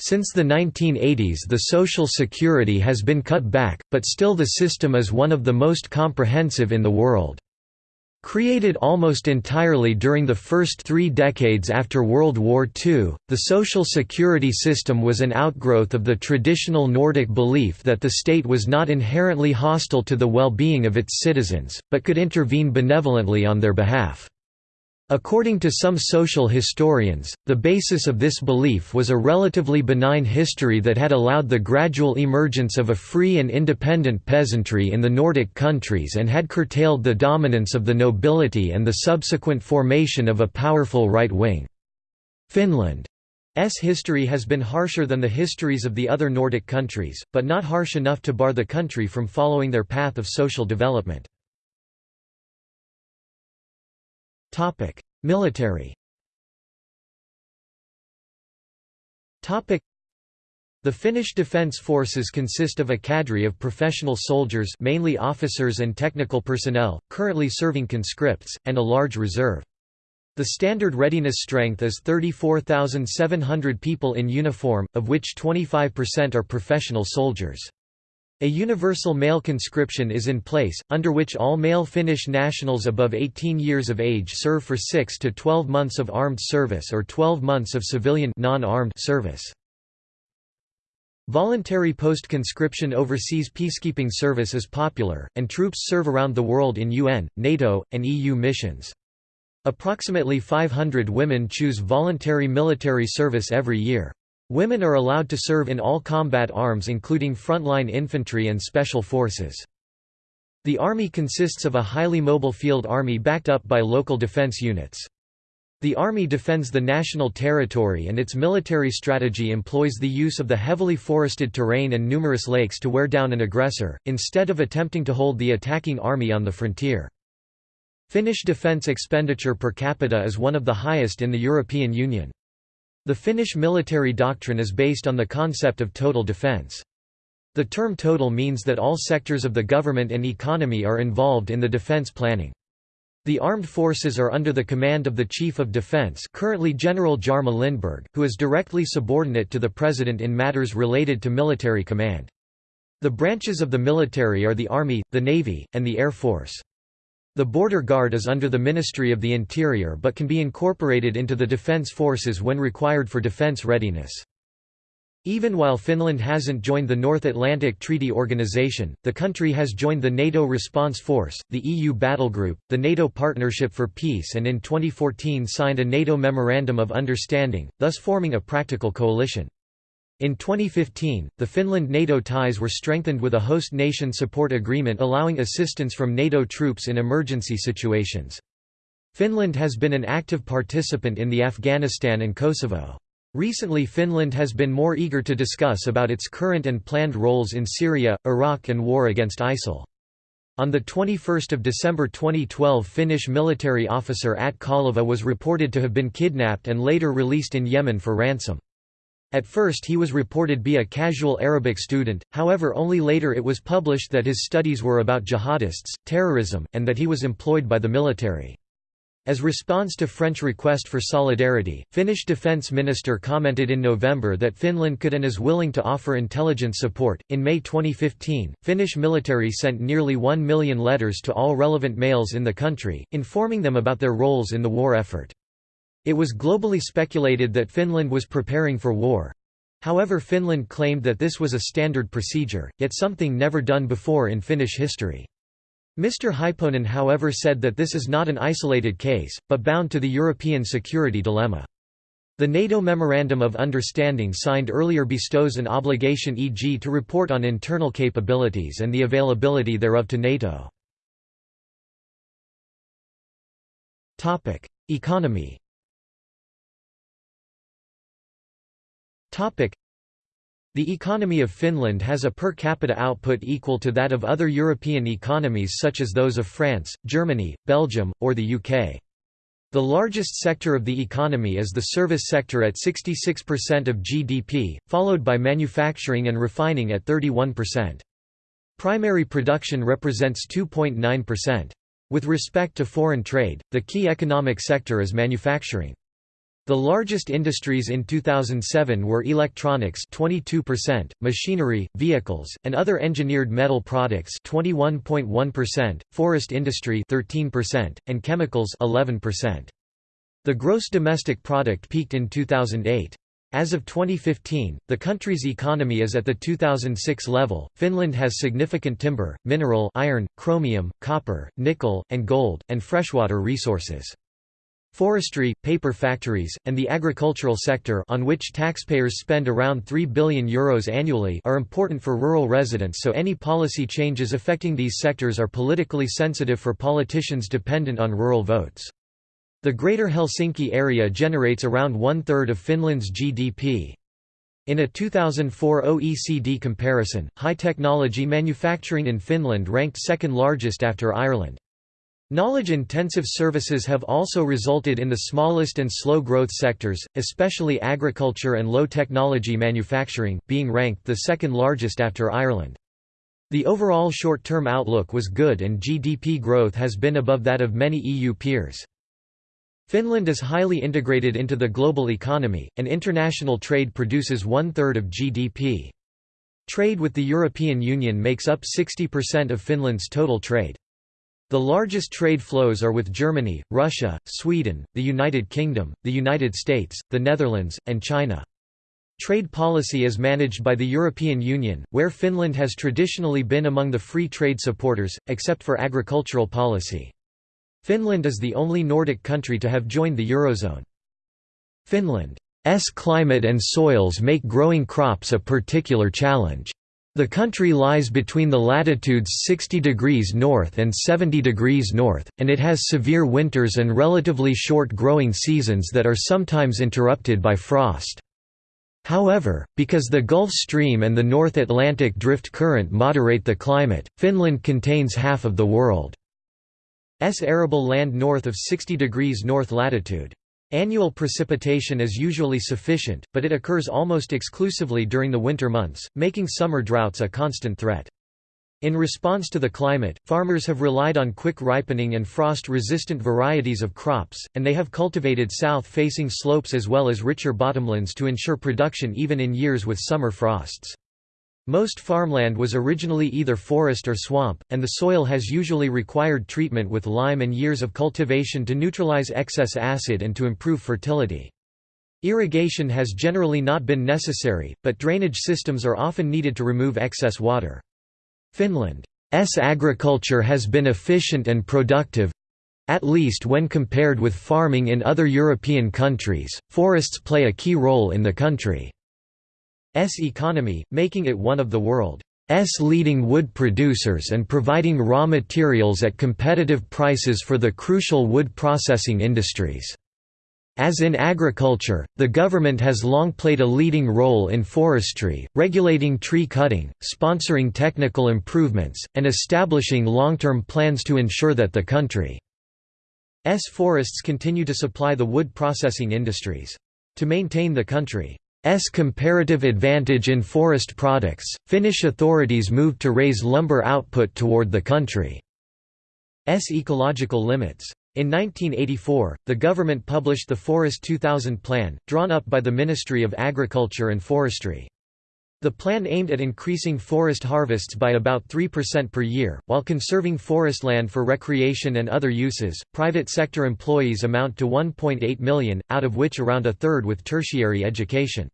Since the 1980s the Social Security has been cut back, but still the system is one of the most comprehensive in the world. Created almost entirely during the first three decades after World War II, the social security system was an outgrowth of the traditional Nordic belief that the state was not inherently hostile to the well-being of its citizens, but could intervene benevolently on their behalf. According to some social historians, the basis of this belief was a relatively benign history that had allowed the gradual emergence of a free and independent peasantry in the Nordic countries and had curtailed the dominance of the nobility and the subsequent formation of a powerful right wing. Finland's history has been harsher than the histories of the other Nordic countries, but not harsh enough to bar the country from following their path of social development. Topic: Military. Topic: The Finnish Defence Forces consist of a cadre of professional soldiers, mainly officers and technical personnel, currently serving conscripts, and a large reserve. The standard readiness strength is 34,700 people in uniform, of which 25% are professional soldiers. A universal male conscription is in place, under which all male Finnish nationals above 18 years of age serve for 6 to 12 months of armed service or 12 months of civilian non-armed service. Voluntary post-conscription overseas peacekeeping service is popular, and troops serve around the world in UN, NATO, and EU missions. Approximately 500 women choose voluntary military service every year. Women are allowed to serve in all combat arms including frontline infantry and special forces. The Army consists of a highly mobile field army backed up by local defense units. The Army defends the national territory and its military strategy employs the use of the heavily forested terrain and numerous lakes to wear down an aggressor, instead of attempting to hold the attacking army on the frontier. Finnish defence expenditure per capita is one of the highest in the European Union. The Finnish military doctrine is based on the concept of total defence. The term total means that all sectors of the government and economy are involved in the defence planning. The armed forces are under the command of the Chief of Defence currently General Jarmo Lindberg, who is directly subordinate to the President in matters related to military command. The branches of the military are the Army, the Navy, and the Air Force. The Border Guard is under the Ministry of the Interior but can be incorporated into the defence forces when required for defence readiness. Even while Finland hasn't joined the North Atlantic Treaty Organization, the country has joined the NATO Response Force, the EU Battle Group, the NATO Partnership for Peace and in 2014 signed a NATO Memorandum of Understanding, thus forming a practical coalition. In 2015, the Finland-NATO ties were strengthened with a host nation support agreement allowing assistance from NATO troops in emergency situations. Finland has been an active participant in the Afghanistan and Kosovo. Recently Finland has been more eager to discuss about its current and planned roles in Syria, Iraq and war against ISIL. On 21 December 2012 Finnish military officer Atte Kaleva was reported to have been kidnapped and later released in Yemen for ransom. At first he was reported be a casual Arabic student, however only later it was published that his studies were about jihadists, terrorism, and that he was employed by the military. As response to French request for solidarity, Finnish defense minister commented in November that Finland could and is willing to offer intelligence support. In May 2015, Finnish military sent nearly 1 million letters to all relevant males in the country, informing them about their roles in the war effort. It was globally speculated that Finland was preparing for war. However Finland claimed that this was a standard procedure, yet something never done before in Finnish history. Mr. Hyppönen however said that this is not an isolated case, but bound to the European security dilemma. The NATO Memorandum of Understanding signed earlier bestows an obligation e.g. to report on internal capabilities and the availability thereof to NATO. Economy The economy of Finland has a per capita output equal to that of other European economies such as those of France, Germany, Belgium, or the UK. The largest sector of the economy is the service sector at 66% of GDP, followed by manufacturing and refining at 31%. Primary production represents 2.9%. With respect to foreign trade, the key economic sector is manufacturing. The largest industries in 2007 were electronics 22%, machinery, vehicles, and other engineered metal products 21.1%, forest industry 13%, and chemicals 11%. The gross domestic product peaked in 2008. As of 2015, the country's economy is at the 2006 level. Finland has significant timber, mineral, iron, chromium, copper, nickel, and gold, and freshwater resources. Forestry, paper factories, and the agricultural sector on which taxpayers spend around €3 billion Euros annually are important for rural residents so any policy changes affecting these sectors are politically sensitive for politicians dependent on rural votes. The Greater Helsinki area generates around one-third of Finland's GDP. In a 2004 OECD comparison, high-technology manufacturing in Finland ranked second largest after Ireland. Knowledge-intensive services have also resulted in the smallest and slow-growth sectors, especially agriculture and low-technology manufacturing, being ranked the second largest after Ireland. The overall short-term outlook was good and GDP growth has been above that of many EU peers. Finland is highly integrated into the global economy, and international trade produces one-third of GDP. Trade with the European Union makes up 60% of Finland's total trade. The largest trade flows are with Germany, Russia, Sweden, the United Kingdom, the United States, the Netherlands, and China. Trade policy is managed by the European Union, where Finland has traditionally been among the free trade supporters, except for agricultural policy. Finland is the only Nordic country to have joined the Eurozone. Finland's climate and soils make growing crops a particular challenge. The country lies between the latitudes 60 degrees north and 70 degrees north, and it has severe winters and relatively short growing seasons that are sometimes interrupted by frost. However, because the Gulf Stream and the North Atlantic drift current moderate the climate, Finland contains half of the world. S arable land north of 60 degrees north latitude. Annual precipitation is usually sufficient, but it occurs almost exclusively during the winter months, making summer droughts a constant threat. In response to the climate, farmers have relied on quick ripening and frost-resistant varieties of crops, and they have cultivated south-facing slopes as well as richer bottomlands to ensure production even in years with summer frosts. Most farmland was originally either forest or swamp, and the soil has usually required treatment with lime and years of cultivation to neutralize excess acid and to improve fertility. Irrigation has generally not been necessary, but drainage systems are often needed to remove excess water. Finland's agriculture has been efficient and productive—at least when compared with farming in other European countries, forests play a key role in the country. S economy, making it one of the world's leading wood producers and providing raw materials at competitive prices for the crucial wood processing industries. As in agriculture, the government has long played a leading role in forestry, regulating tree cutting, sponsoring technical improvements, and establishing long-term plans to ensure that the country's forests continue to supply the wood processing industries. To maintain the country S comparative advantage in forest products, Finnish authorities moved to raise lumber output toward the country's ecological limits. In 1984, the government published the Forest 2000 Plan, drawn up by the Ministry of Agriculture and Forestry. The plan aimed at increasing forest harvests by about 3% per year, while conserving forest land for recreation and other uses. Private sector employees amount to 1.8 million, out of which around a third with tertiary education.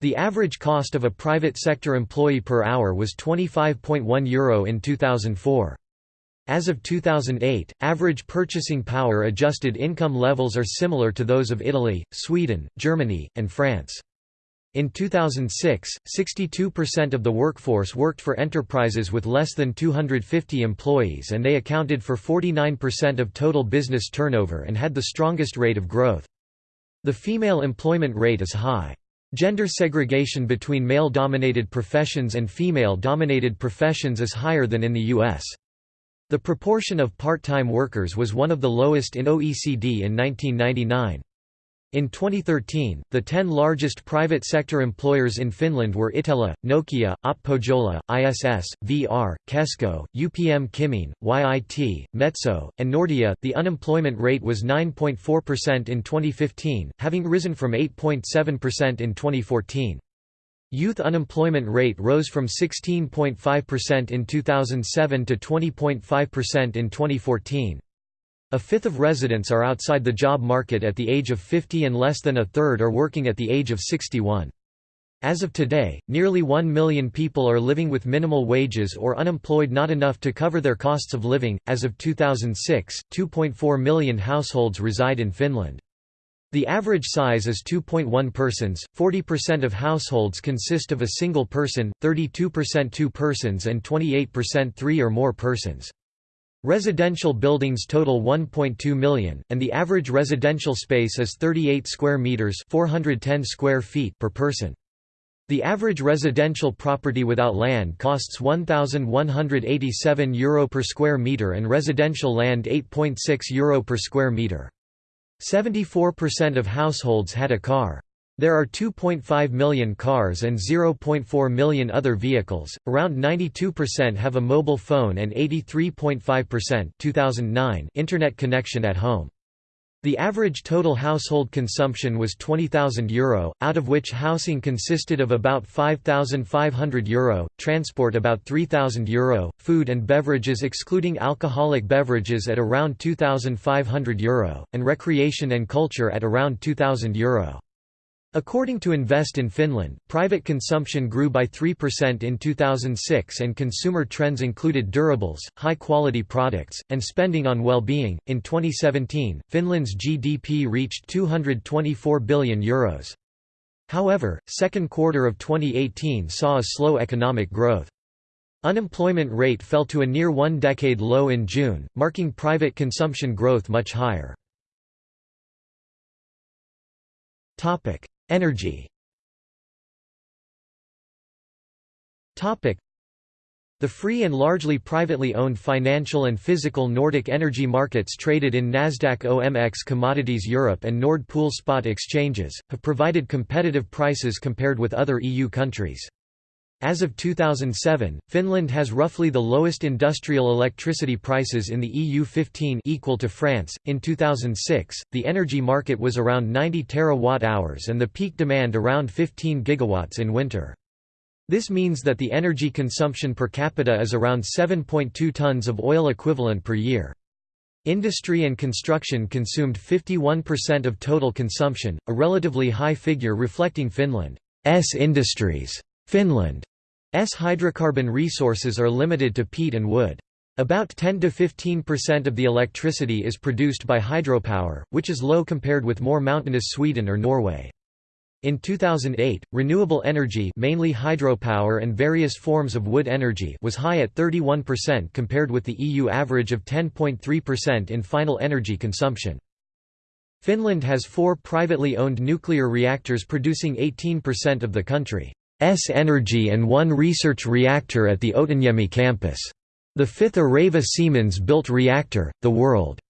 The average cost of a private sector employee per hour was €25.1 Euro in 2004. As of 2008, average purchasing power adjusted income levels are similar to those of Italy, Sweden, Germany, and France. In 2006, 62% of the workforce worked for enterprises with less than 250 employees and they accounted for 49% of total business turnover and had the strongest rate of growth. The female employment rate is high. Gender segregation between male-dominated professions and female-dominated professions is higher than in the U.S. The proportion of part-time workers was one of the lowest in OECD in 1999. In 2013, the 10 largest private sector employers in Finland were Itella, Nokia, OP ISS, VR, Kesko, UPM-Kymmene, YIT, Metso, and Nordea. The unemployment rate was 9.4% in 2015, having risen from 8.7% in 2014. Youth unemployment rate rose from 16.5% in 2007 to 20.5% in 2014. A fifth of residents are outside the job market at the age of 50 and less than a third are working at the age of 61. As of today, nearly 1 million people are living with minimal wages or unemployed not enough to cover their costs of living. As of 2006, 2.4 million households reside in Finland. The average size is 2.1 persons, 40% of households consist of a single person, 32% two persons and 28% three or more persons. Residential buildings total 1.2 million, and the average residential space is 38 square meters (410 square feet) per person. The average residential property without land costs 1187 euro per square meter and residential land 8.6 euro per square meter. 74% of households had a car. There are 2.5 million cars and 0.4 million other vehicles. Around 92% have a mobile phone and 83.5% 2009 internet connection at home. The average total household consumption was €20,000, Euro, out of which housing consisted of about €5,500, Euro, transport about €3,000, Euro, food and beverages excluding alcoholic beverages at around €2,500, Euro, and recreation and culture at around €2,000. Euro. According to Invest in Finland, private consumption grew by 3% in 2006 and consumer trends included durables, high quality products, and spending on well being. In 2017, Finland's GDP reached €224 billion. However, second quarter of 2018 saw a slow economic growth. Unemployment rate fell to a near one decade low in June, marking private consumption growth much higher. Energy the free and largely privately owned financial and physical Nordic energy markets traded in Nasdaq OMX Commodities Europe and Nord Pool spot exchanges, have provided competitive prices compared with other EU countries. As of 2007, Finland has roughly the lowest industrial electricity prices in the EU 15 equal to France. In 2006, the energy market was around 90 terawatt-hours and the peak demand around 15 gigawatts in winter. This means that the energy consumption per capita is around 7.2 tons of oil equivalent per year. Industry and construction consumed 51% of total consumption, a relatively high figure reflecting Finland's industries. Finland S hydrocarbon resources are limited to peat and wood. About 10 to 15 percent of the electricity is produced by hydropower, which is low compared with more mountainous Sweden or Norway. In 2008, renewable energy mainly hydropower and various forms of wood energy was high at 31% compared with the EU average of 10.3% in final energy consumption. Finland has four privately owned nuclear reactors producing 18% of the country. S energy and one research reactor at the Otaniemi campus. The fifth Areva Siemens-built reactor, the world's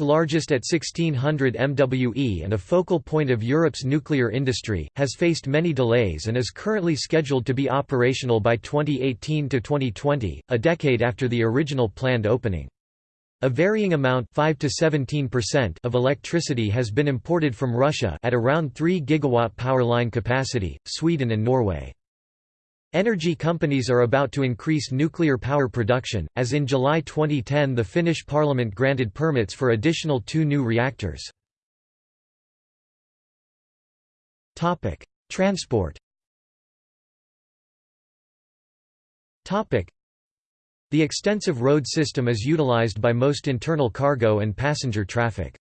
largest at 1600 MWE and a focal point of Europe's nuclear industry, has faced many delays and is currently scheduled to be operational by 2018–2020, a decade after the original planned opening. A varying amount 5 to 17% of electricity has been imported from Russia at around 3 gigawatt power line capacity, Sweden and Norway. Energy companies are about to increase nuclear power production, as in July 2010 the Finnish parliament granted permits for additional two new reactors. Transport the extensive road system is utilized by most internal cargo and passenger traffic.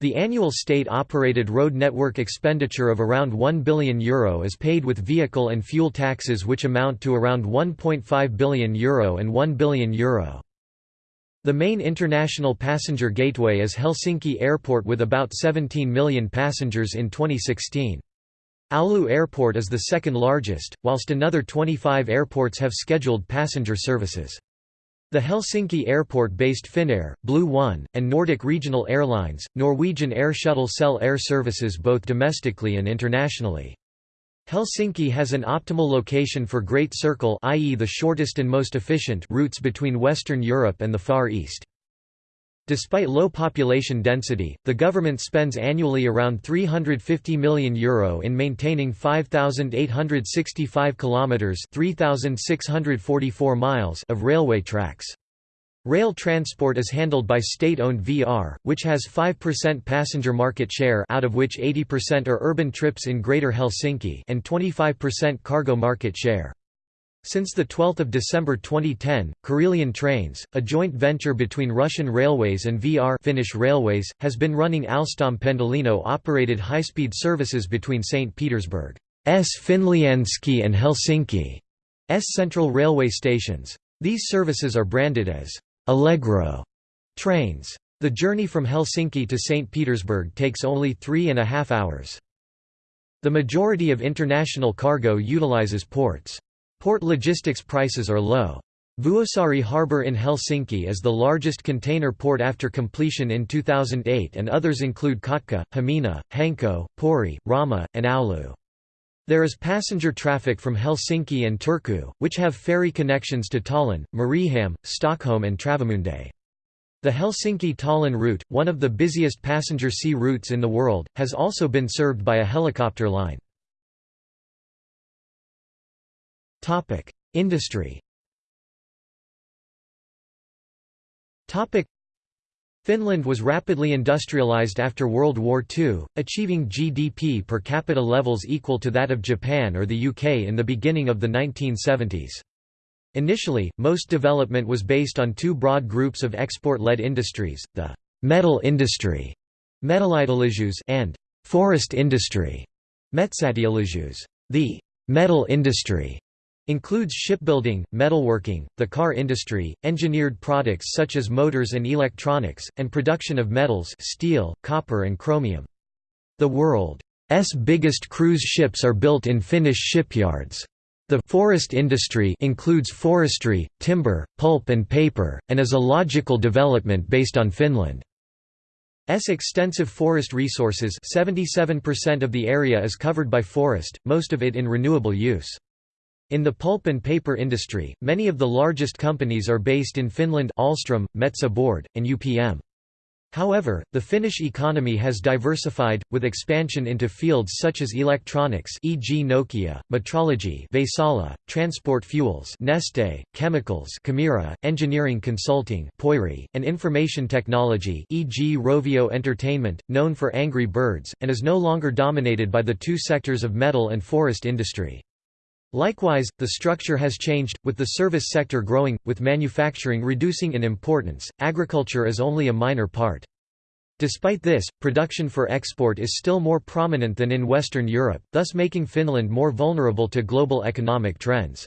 The annual state-operated road network expenditure of around €1 billion Euro is paid with vehicle and fuel taxes which amount to around €1.5 billion Euro and €1 billion Euro. The main international passenger gateway is Helsinki Airport with about 17 million passengers in 2016. Oulu Airport is the second largest, whilst another 25 airports have scheduled passenger services. The Helsinki airport-based Finnair, Blue One, and Nordic Regional Airlines, Norwegian Air Shuttle sell air services both domestically and internationally. Helsinki has an optimal location for Great Circle i.e. the shortest and most efficient routes between Western Europe and the Far East. Despite low population density, the government spends annually around €350 million Euro in maintaining 5,865 kilometres 3,644 miles of railway tracks. Rail transport is handled by state-owned VR, which has 5% passenger market share out of which 80% are urban trips in Greater Helsinki and 25% cargo market share. Since 12 December 2010, Karelian Trains, a joint venture between Russian Railways and VR Finnish Railways, has been running Alstom Pendolino-operated high-speed services between St. Petersburg's Finlyandsky and Helsinki's central railway stations. These services are branded as Allegro trains. The journey from Helsinki to St. Petersburg takes only three and a half hours. The majority of international cargo utilizes ports. Port logistics prices are low. Vuosaari harbour in Helsinki is the largest container port after completion in 2008 and others include Kotka, Hamina, Hanko, Pori, Rauma, and Oulu. There is passenger traffic from Helsinki and Turku, which have ferry connections to Tallinn, Mariehamn, Stockholm and Travemünde. The Helsinki–Tallinn route, one of the busiest passenger sea routes in the world, has also been served by a helicopter line. Industry. Finland was rapidly industrialized after World War II, achieving GDP per capita levels equal to that of Japan or the UK in the beginning of the 1970s. Initially, most development was based on two broad groups of export-led industries, the metal industry and forest industry The metal industry includes shipbuilding, metalworking, the car industry, engineered products such as motors and electronics, and production of metals steel, copper and chromium. The world's biggest cruise ships are built in Finnish shipyards. The forest industry includes forestry, timber, pulp and paper, and is a logical development based on Finland's extensive forest resources 77% of the area is covered by forest, most of it in renewable use. In the pulp and paper industry, many of the largest companies are based in Finland Ahlstrom, Metsä Board, and UPM. However, the Finnish economy has diversified, with expansion into fields such as electronics e.g. Nokia, metrology Vaisala, transport fuels Neste, chemicals Kemira, engineering consulting Pöyry, and information technology e.g. Rovio Entertainment, known for Angry Birds, and is no longer dominated by the two sectors of metal and forest industry. Likewise, the structure has changed, with the service sector growing, with manufacturing reducing in importance, agriculture is only a minor part. Despite this, production for export is still more prominent than in Western Europe, thus making Finland more vulnerable to global economic trends.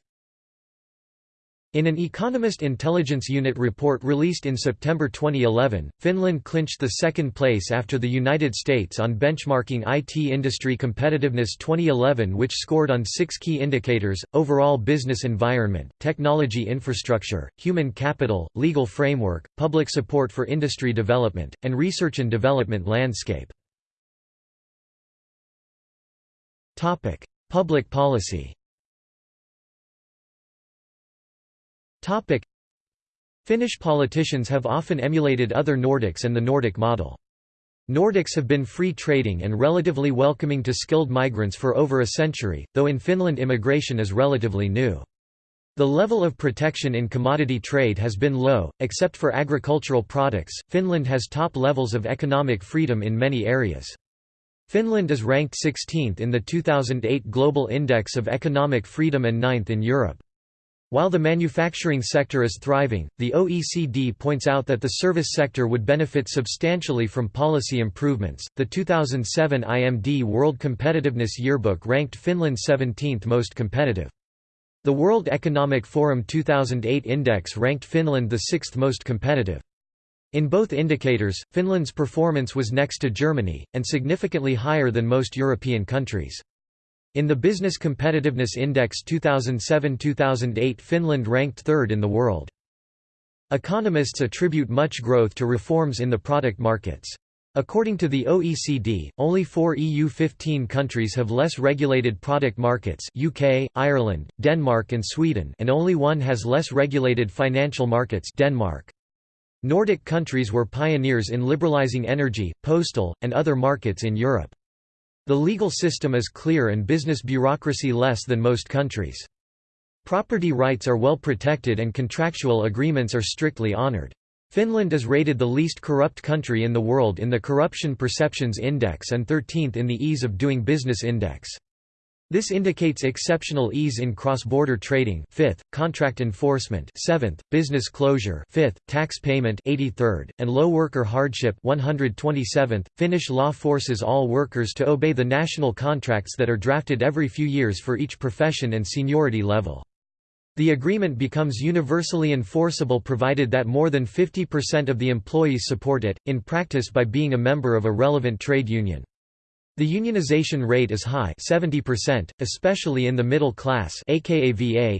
In an Economist Intelligence Unit report released in September 2011, Finland clinched the second place after the United States on benchmarking IT industry competitiveness 2011 which scored on six key indicators, overall business environment, technology infrastructure, human capital, legal framework, public support for industry development, and research and development landscape. Public policy Finnish politicians have often emulated other Nordics and the Nordic model. Nordics have been free trading and relatively welcoming to skilled migrants for over a century, though in Finland immigration is relatively new. The level of protection in commodity trade has been low, except for agricultural products. Finland has top levels of economic freedom in many areas. Finland is ranked 16th in the 2008 Global Index of Economic Freedom and 9th in Europe. While the manufacturing sector is thriving, the OECD points out that the service sector would benefit substantially from policy improvements. The 2007 IMD World Competitiveness Yearbook ranked Finland 17th most competitive. The World Economic Forum 2008 Index ranked Finland the sixth most competitive. In both indicators, Finland's performance was next to Germany, and significantly higher than most European countries. In the Business Competitiveness Index 2007–2008 Finland ranked third in the world. Economists attribute much growth to reforms in the product markets. According to the OECD, only four EU15 countries have less regulated product markets UK, Ireland, Denmark and Sweden and only one has less regulated financial markets Denmark. Nordic countries were pioneers in liberalizing energy, postal, and other markets in Europe. The legal system is clear and business bureaucracy less than most countries. Property rights are well protected and contractual agreements are strictly honored. Finland is rated the least corrupt country in the world in the Corruption Perceptions Index and 13th in the Ease of Doing Business Index. This indicates exceptional ease in cross-border trading 5th, contract enforcement 7th, business closure 5th, tax payment 83rd, and low worker hardship 127th. Finnish law forces all workers to obey the national contracts that are drafted every few years for each profession and seniority level. The agreement becomes universally enforceable provided that more than 50% of the employees support it, in practice by being a member of a relevant trade union. The unionization rate is high 70%, especially in the middle class Akava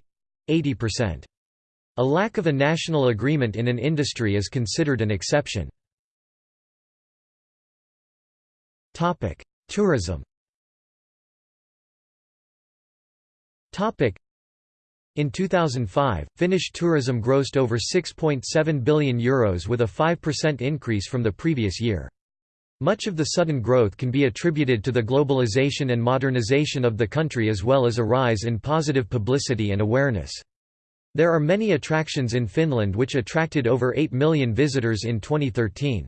80%. A lack of a national agreement in an industry is considered an exception. Tourism In 2005, Finnish tourism grossed over €6.7 billion Euros with a 5% increase from the previous year. Much of the sudden growth can be attributed to the globalization and modernization of the country as well as a rise in positive publicity and awareness. There are many attractions in Finland which attracted over 8 million visitors in 2013.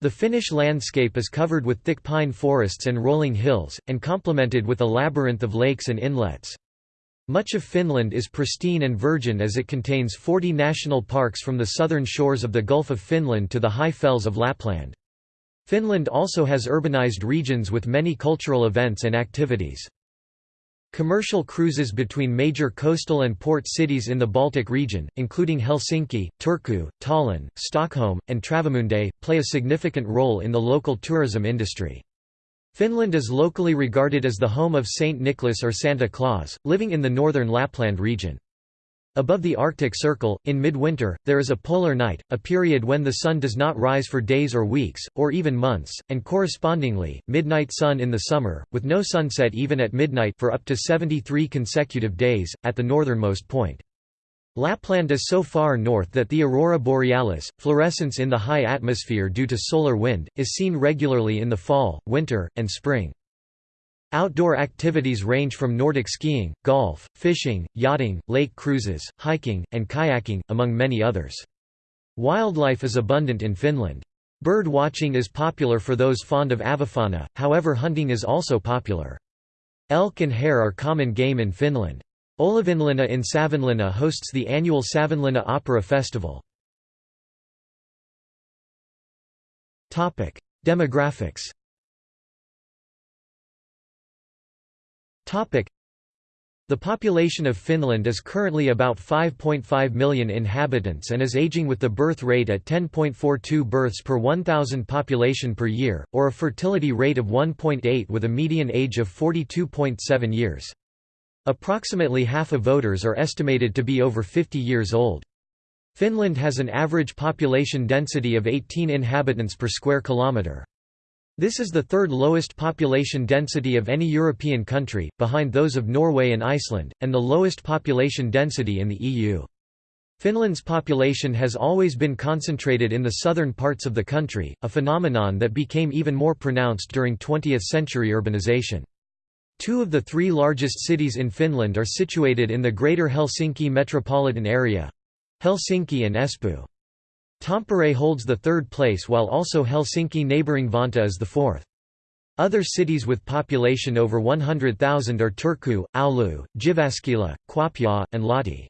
The Finnish landscape is covered with thick pine forests and rolling hills, and complemented with a labyrinth of lakes and inlets. Much of Finland is pristine and virgin as it contains 40 national parks from the southern shores of the Gulf of Finland to the high fells of Lapland. Finland also has urbanized regions with many cultural events and activities. Commercial cruises between major coastal and port cities in the Baltic region, including Helsinki, Turku, Tallinn, Stockholm, and Travemünde, play a significant role in the local tourism industry. Finland is locally regarded as the home of Saint Nicholas or Santa Claus, living in the northern Lapland region. Above the Arctic Circle, in midwinter, there is a polar night, a period when the sun does not rise for days or weeks, or even months, and correspondingly, midnight sun in the summer, with no sunset even at midnight for up to 73 consecutive days, at the northernmost point. Lapland is so far north that the aurora borealis, fluorescence in the high atmosphere due to solar wind, is seen regularly in the fall, winter, and spring. Outdoor activities range from Nordic skiing, golf, fishing, yachting, lake cruises, hiking, and kayaking, among many others. Wildlife is abundant in Finland. Bird watching is popular for those fond of avifauna, however hunting is also popular. Elk and hare are common game in Finland. Olavinlinna in Savonlinna hosts the annual Savonlinna Opera Festival. Demographics The population of Finland is currently about 5.5 million inhabitants and is aging with the birth rate at 10.42 births per 1,000 population per year, or a fertility rate of 1.8 with a median age of 42.7 years. Approximately half of voters are estimated to be over 50 years old. Finland has an average population density of 18 inhabitants per square kilometre. This is the third lowest population density of any European country, behind those of Norway and Iceland, and the lowest population density in the EU. Finland's population has always been concentrated in the southern parts of the country, a phenomenon that became even more pronounced during 20th-century urbanization. Two of the three largest cities in Finland are situated in the Greater Helsinki metropolitan area—Helsinki and Espoo. Tampere holds the third place while also Helsinki neighbouring Vantaa is the fourth. Other cities with population over 100,000 are Turku, Oulu, Jyväskylä, Kuopio, and Lahti.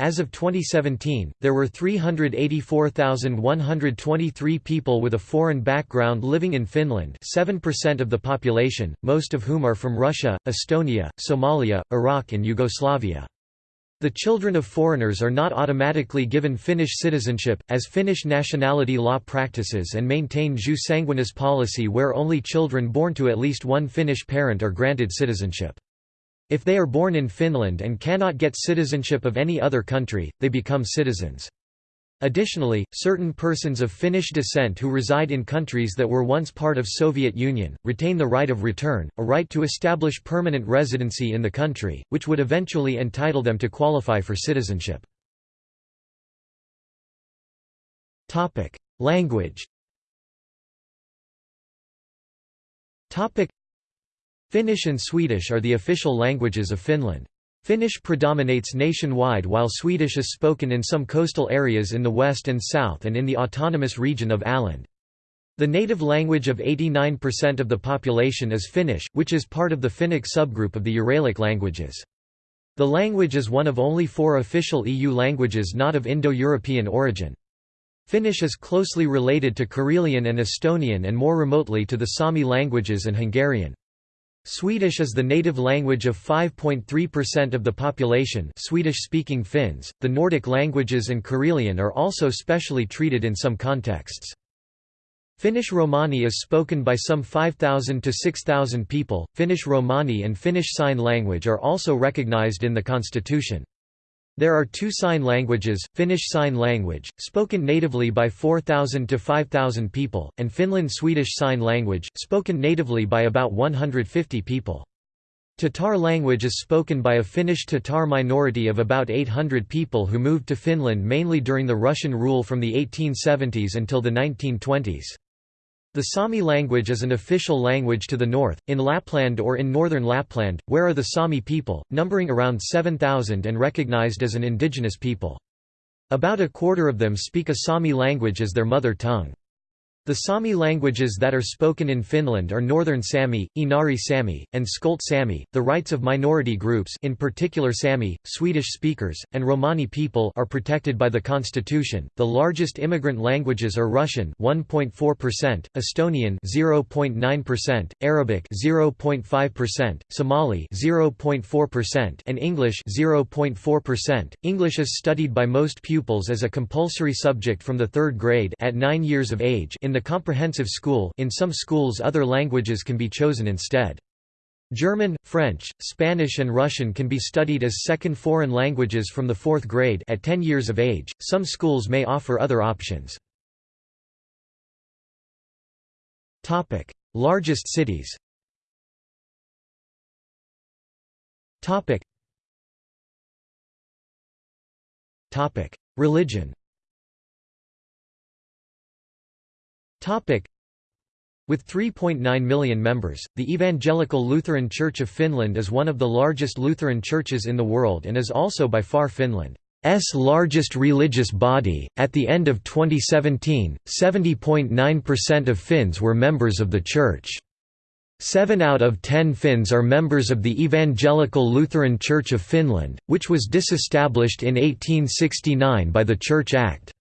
As of 2017, there were 384,123 people with a foreign background living in Finland 7% of the population, most of whom are from Russia, Estonia, Somalia, Iraq and Yugoslavia. The children of foreigners are not automatically given Finnish citizenship, as Finnish nationality law practices and maintain jus sanguinis policy where only children born to at least one Finnish parent are granted citizenship. If they are born in Finland and cannot get citizenship of any other country, they become citizens. Additionally, certain persons of Finnish descent who reside in countries that were once part of Soviet Union, retain the right of return, a right to establish permanent residency in the country, which would eventually entitle them to qualify for citizenship. Language Finnish and Swedish are the official languages of Finland. Finnish predominates nationwide while Swedish is spoken in some coastal areas in the west and south and in the autonomous region of Åland. The native language of 89% of the population is Finnish, which is part of the Finnic subgroup of the Uralic languages. The language is one of only four official EU languages not of Indo-European origin. Finnish is closely related to Karelian and Estonian and more remotely to the Sami languages and Hungarian. Swedish is the native language of 5.3% of the population Swedish-speaking Finns. The Nordic languages and Karelian are also specially treated in some contexts. Finnish Romani is spoken by some 5,000 to 6,000 people. Finnish Romani and Finnish Sign Language are also recognized in the constitution. There are two sign languages, Finnish Sign Language, spoken natively by 4,000 to 5,000 people, and Finland Swedish Sign Language, spoken natively by about 150 people. Tatar language is spoken by a Finnish Tatar minority of about 800 people who moved to Finland mainly during the Russian rule from the 1870s until the 1920s. The Sami language is an official language to the north, in Lapland or in northern Lapland, where are the Sami people, numbering around 7,000 and recognized as an indigenous people. About a quarter of them speak a Sami language as their mother tongue. The Sami languages that are spoken in Finland are Northern Sami, Inari Sami, and Skolt Sami. The rights of minority groups, in particular Sami, Swedish speakers, and Romani people, are protected by the constitution. The largest immigrant languages are Russian, 1.4%, Estonian, 0.9%, Arabic, 0.5%, Somali, 0.4%, and English, 0.4%. English is studied by most pupils as a compulsory subject from the 3rd grade at 9 years of age in the the comprehensive school in some schools other languages can be chosen instead. German, French, Spanish and Russian can be studied as second foreign languages from the fourth grade at 10 years of age. Some schools may offer other options. Topic: Largest cities. Topic: Religion. With 3.9 million members, the Evangelical Lutheran Church of Finland is one of the largest Lutheran churches in the world and is also by far Finland's largest religious body. At the end of 2017, 70.9% of Finns were members of the church. Seven out of ten Finns are members of the Evangelical Lutheran Church of Finland, which was disestablished in 1869 by the Church Act.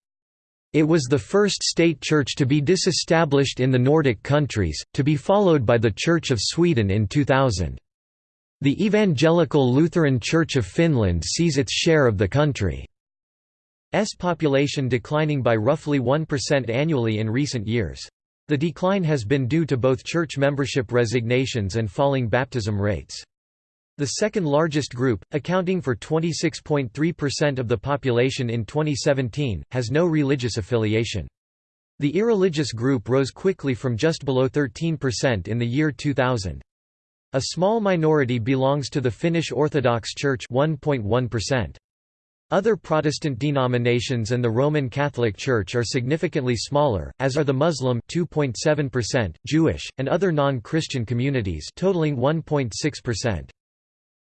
It was the first state church to be disestablished in the Nordic countries, to be followed by the Church of Sweden in 2000. The Evangelical Lutheran Church of Finland sees its share of the country's population declining by roughly 1% annually in recent years. The decline has been due to both church membership resignations and falling baptism rates. The second largest group, accounting for 26.3% of the population in 2017, has no religious affiliation. The irreligious group rose quickly from just below 13% in the year 2000. A small minority belongs to the Finnish Orthodox Church 1.1%. Other Protestant denominations and the Roman Catholic Church are significantly smaller, as are the Muslim 2.7%, Jewish, and other non-Christian communities totaling 1.6%.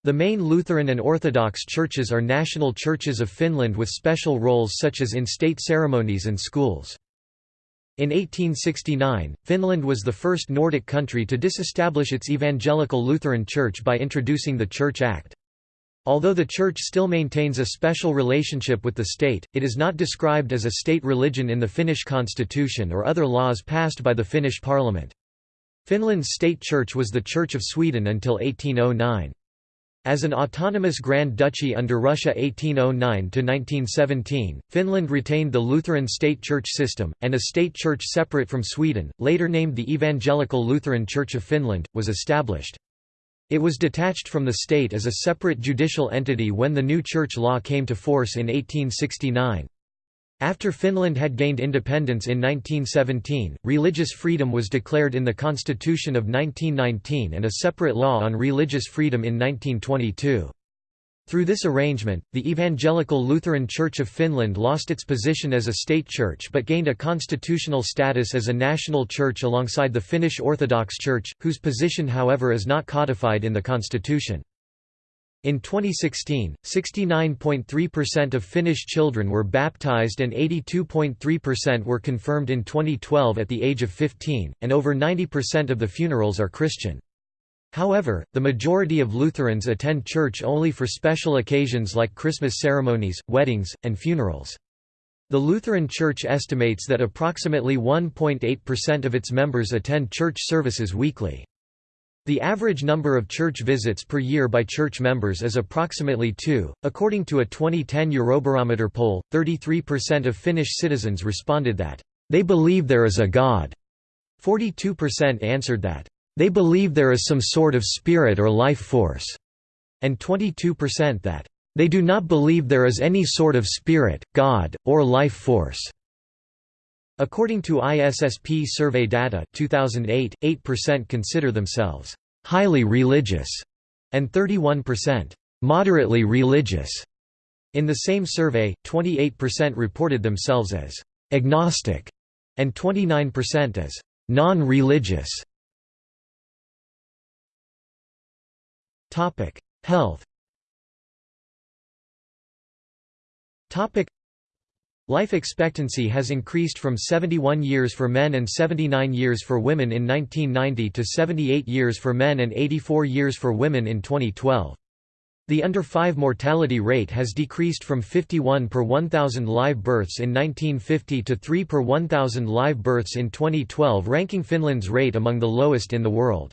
The main Lutheran and Orthodox churches are national churches of Finland with special roles such as in state ceremonies and schools. In 1869, Finland was the first Nordic country to disestablish its Evangelical Lutheran Church by introducing the Church Act. Although the Church still maintains a special relationship with the state, it is not described as a state religion in the Finnish constitution or other laws passed by the Finnish parliament. Finland's state church was the Church of Sweden until 1809. As an autonomous Grand Duchy under Russia 1809–1917, Finland retained the Lutheran state church system, and a state church separate from Sweden, later named the Evangelical Lutheran Church of Finland, was established. It was detached from the state as a separate judicial entity when the new church law came to force in 1869. After Finland had gained independence in 1917, religious freedom was declared in the Constitution of 1919 and a separate law on religious freedom in 1922. Through this arrangement, the Evangelical Lutheran Church of Finland lost its position as a state church but gained a constitutional status as a national church alongside the Finnish Orthodox Church, whose position however is not codified in the constitution. In 2016, 69.3% of Finnish children were baptized and 82.3% were confirmed in 2012 at the age of 15, and over 90% of the funerals are Christian. However, the majority of Lutherans attend church only for special occasions like Christmas ceremonies, weddings, and funerals. The Lutheran Church estimates that approximately 1.8% of its members attend church services weekly. The average number of church visits per year by church members is approximately 2. According to a 2010 Eurobarometer poll, 33% of Finnish citizens responded that, they believe there is a God. 42% answered that, they believe there is some sort of spirit or life force. And 22% that, they do not believe there is any sort of spirit, God, or life force. According to ISSP survey data 2008, 8% consider themselves highly religious, and 31% moderately religious. In the same survey, 28% reported themselves as agnostic and 29% as non-religious. Topic: Health. Topic: Life expectancy has increased from 71 years for men and 79 years for women in 1990 to 78 years for men and 84 years for women in 2012. The under 5 mortality rate has decreased from 51 per 1,000 live births in 1950 to 3 per 1,000 live births in 2012 ranking Finland's rate among the lowest in the world.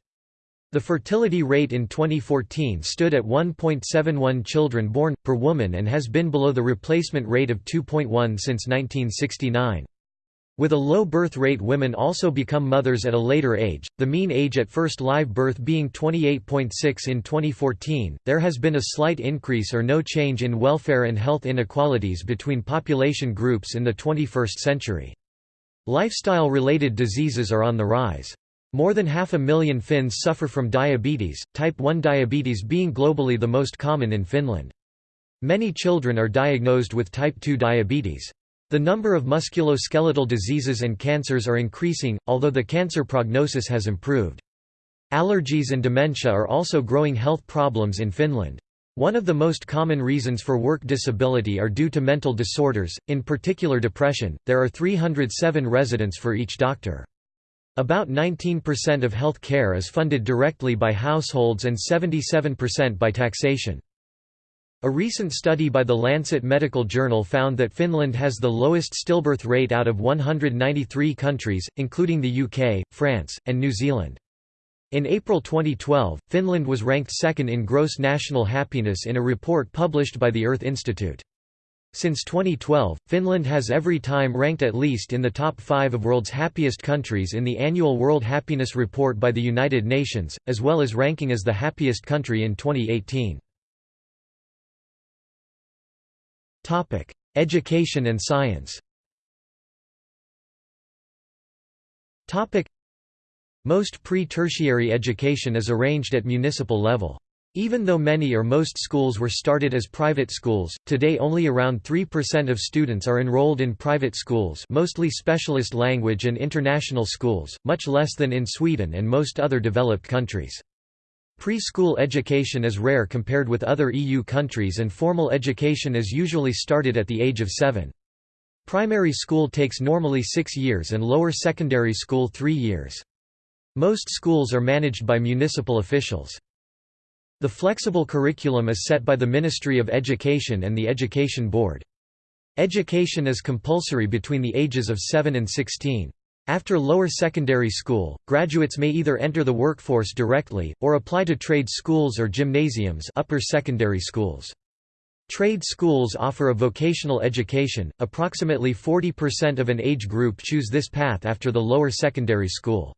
The fertility rate in 2014 stood at 1.71 children born, per woman and has been below the replacement rate of 2.1 since 1969. With a low birth rate women also become mothers at a later age, the mean age at first live birth being 28.6 in 2014. There has been a slight increase or no change in welfare and health inequalities between population groups in the 21st century. Lifestyle-related diseases are on the rise. More than half a million Finns suffer from diabetes, type 1 diabetes being globally the most common in Finland. Many children are diagnosed with type 2 diabetes. The number of musculoskeletal diseases and cancers are increasing, although the cancer prognosis has improved. Allergies and dementia are also growing health problems in Finland. One of the most common reasons for work disability are due to mental disorders, in particular depression. There are 307 residents for each doctor. About 19% of health care is funded directly by households and 77% by taxation. A recent study by the Lancet Medical Journal found that Finland has the lowest stillbirth rate out of 193 countries, including the UK, France, and New Zealand. In April 2012, Finland was ranked second in gross national happiness in a report published by the Earth Institute. Since 2012, Finland has every time ranked at least in the top five of world's happiest countries in the annual World Happiness Report by the United Nations, as well as ranking as the happiest country in 2018. Education and science Most pre-tertiary education is arranged at municipal level. Even though many or most schools were started as private schools, today only around 3% of students are enrolled in private schools mostly specialist language and international schools, much less than in Sweden and most other developed countries. Preschool education is rare compared with other EU countries and formal education is usually started at the age of seven. Primary school takes normally six years and lower secondary school three years. Most schools are managed by municipal officials. The flexible curriculum is set by the Ministry of Education and the Education Board. Education is compulsory between the ages of 7 and 16. After lower secondary school, graduates may either enter the workforce directly, or apply to trade schools or gymnasiums upper secondary schools. Trade schools offer a vocational education, approximately 40% of an age group choose this path after the lower secondary school.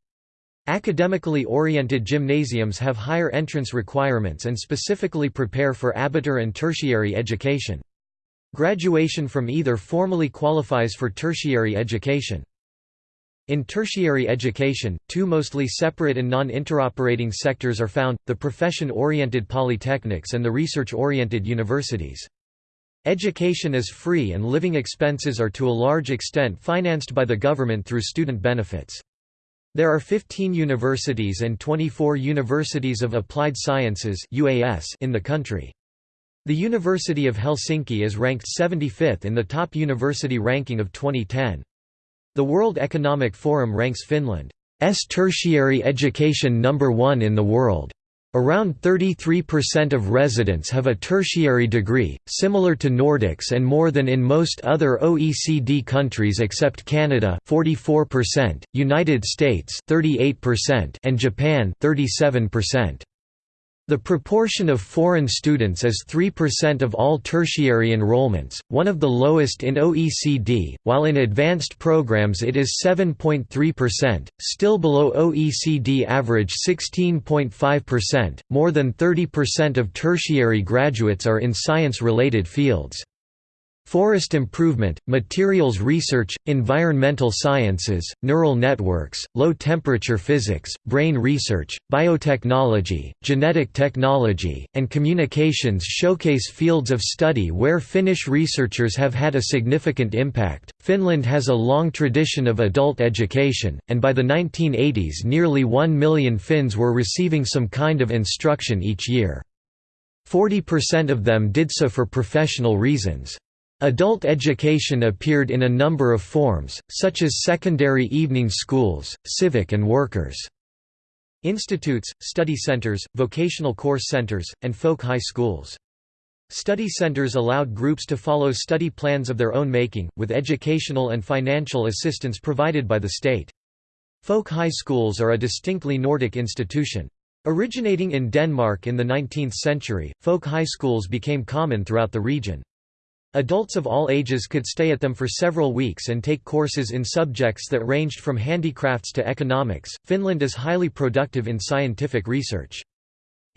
Academically oriented gymnasiums have higher entrance requirements and specifically prepare for abitur and tertiary education. Graduation from either formally qualifies for tertiary education. In tertiary education, two mostly separate and non-interoperating sectors are found, the profession-oriented polytechnics and the research-oriented universities. Education is free and living expenses are to a large extent financed by the government through student benefits. There are 15 universities and 24 universities of applied sciences in the country. The University of Helsinki is ranked 75th in the top university ranking of 2010. The World Economic Forum ranks Finland's tertiary education number one in the world. Around 33% of residents have a tertiary degree, similar to Nordics and more than in most other OECD countries except Canada 44%, United States 38% and Japan 37%. The proportion of foreign students is 3% of all tertiary enrollments, one of the lowest in OECD, while in advanced programs it is 7.3%, still below OECD average 16.5%. More than 30% of tertiary graduates are in science related fields. Forest improvement, materials research, environmental sciences, neural networks, low-temperature physics, brain research, biotechnology, genetic technology, and communications showcase fields of study where Finnish researchers have had a significant impact. Finland has a long tradition of adult education, and by the 1980s nearly 1 million Finns were receiving some kind of instruction each year. 40% of them did so for professional reasons. Adult education appeared in a number of forms, such as secondary evening schools, civic and workers' institutes, study centers, vocational course centers, and folk high schools. Study centers allowed groups to follow study plans of their own making, with educational and financial assistance provided by the state. Folk high schools are a distinctly Nordic institution. Originating in Denmark in the 19th century, folk high schools became common throughout the region. Adults of all ages could stay at them for several weeks and take courses in subjects that ranged from handicrafts to economics. Finland is highly productive in scientific research.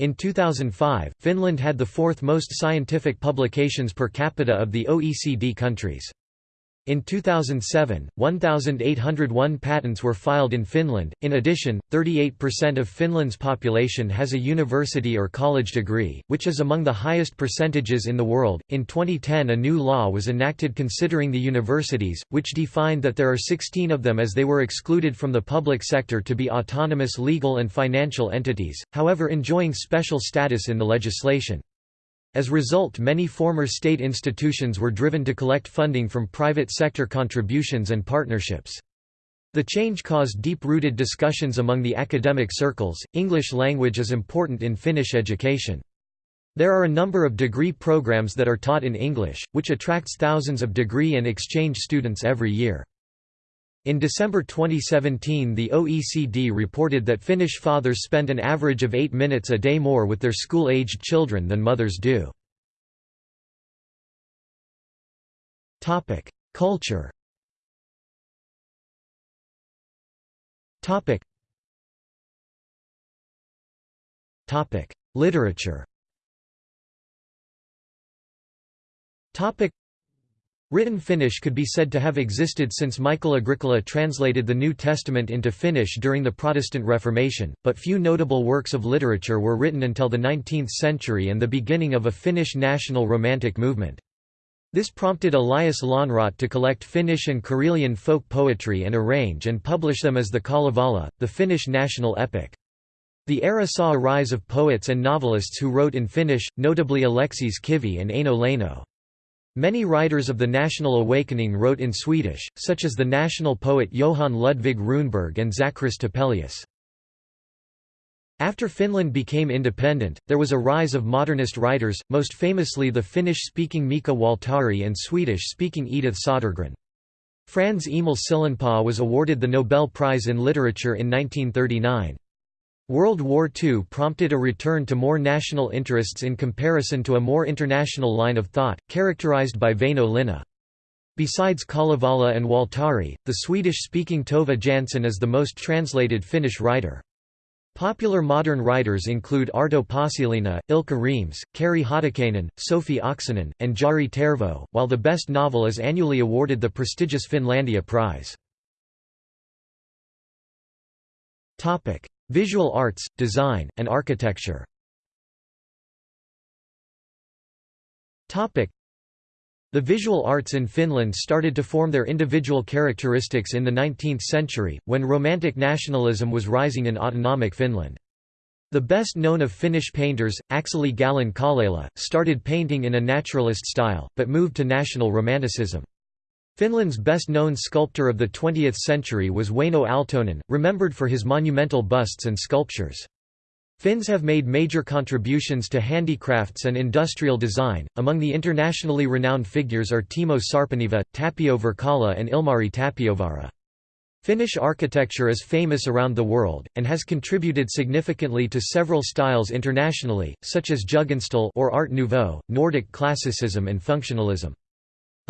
In 2005, Finland had the fourth most scientific publications per capita of the OECD countries. In 2007, 1,801 patents were filed in Finland. In addition, 38% of Finland's population has a university or college degree, which is among the highest percentages in the world. In 2010, a new law was enacted considering the universities, which defined that there are 16 of them as they were excluded from the public sector to be autonomous legal and financial entities, however, enjoying special status in the legislation. As a result many former state institutions were driven to collect funding from private sector contributions and partnerships. The change caused deep-rooted discussions among the academic circles. English language is important in Finnish education. There are a number of degree programs that are taught in English, which attracts thousands of degree and exchange students every year. In December 2017 the OECD reported that Finnish fathers spend an average of 8 minutes a day more with their school-aged children than mothers do. Culture Literature Written Finnish could be said to have existed since Mikael Agricola translated the New Testament into Finnish during the Protestant Reformation, but few notable works of literature were written until the 19th century and the beginning of a Finnish national romantic movement. This prompted Elias Lönnrot to collect Finnish and Karelian folk poetry and arrange and publish them as the Kalevala, the Finnish national epic. The era saw a rise of poets and novelists who wrote in Finnish, notably Aleksis Kivi and Eino Leino. Many writers of the National Awakening wrote in Swedish, such as the national poet Johan Ludvig Runeberg and Zachris Topelius. After Finland became independent, there was a rise of modernist writers, most famously the Finnish-speaking Mika Waltari and Swedish-speaking Edith Södergran. Franz Emil Sillanpää was awarded the Nobel Prize in Literature in 1939. World War II prompted a return to more national interests in comparison to a more international line of thought, characterized by Väinö Linna. Besides Kalevala and Waltari, the Swedish-speaking Tove Jansson is the most translated Finnish writer. Popular modern writers include Arto Paasilinna, Ilkka Remes, Kari Hotakainen, Sofi Oksanen, and Jari Tervo, while the best novel is annually awarded the prestigious Finlandia Prize. Visual arts, design, and architecture the visual arts in Finland started to form their individual characteristics in the 19th century, when Romantic nationalism was rising in autonomic Finland. The best known of Finnish painters, Akseli Gallen-Kallela, started painting in a naturalist style, but moved to national romanticism. Finland's best-known sculptor of the 20th century was Wäinö Aaltonen, remembered for his monumental busts and sculptures. Finns have made major contributions to handicrafts and industrial design. Among the internationally renowned figures are Timo Sarpaneva, Tapio Wirkkala, and Ilmari Tapiovaara. Finnish architecture is famous around the world, and has contributed significantly to several styles internationally, such as Jugendstil or Art Nouveau, Nordic classicism and functionalism.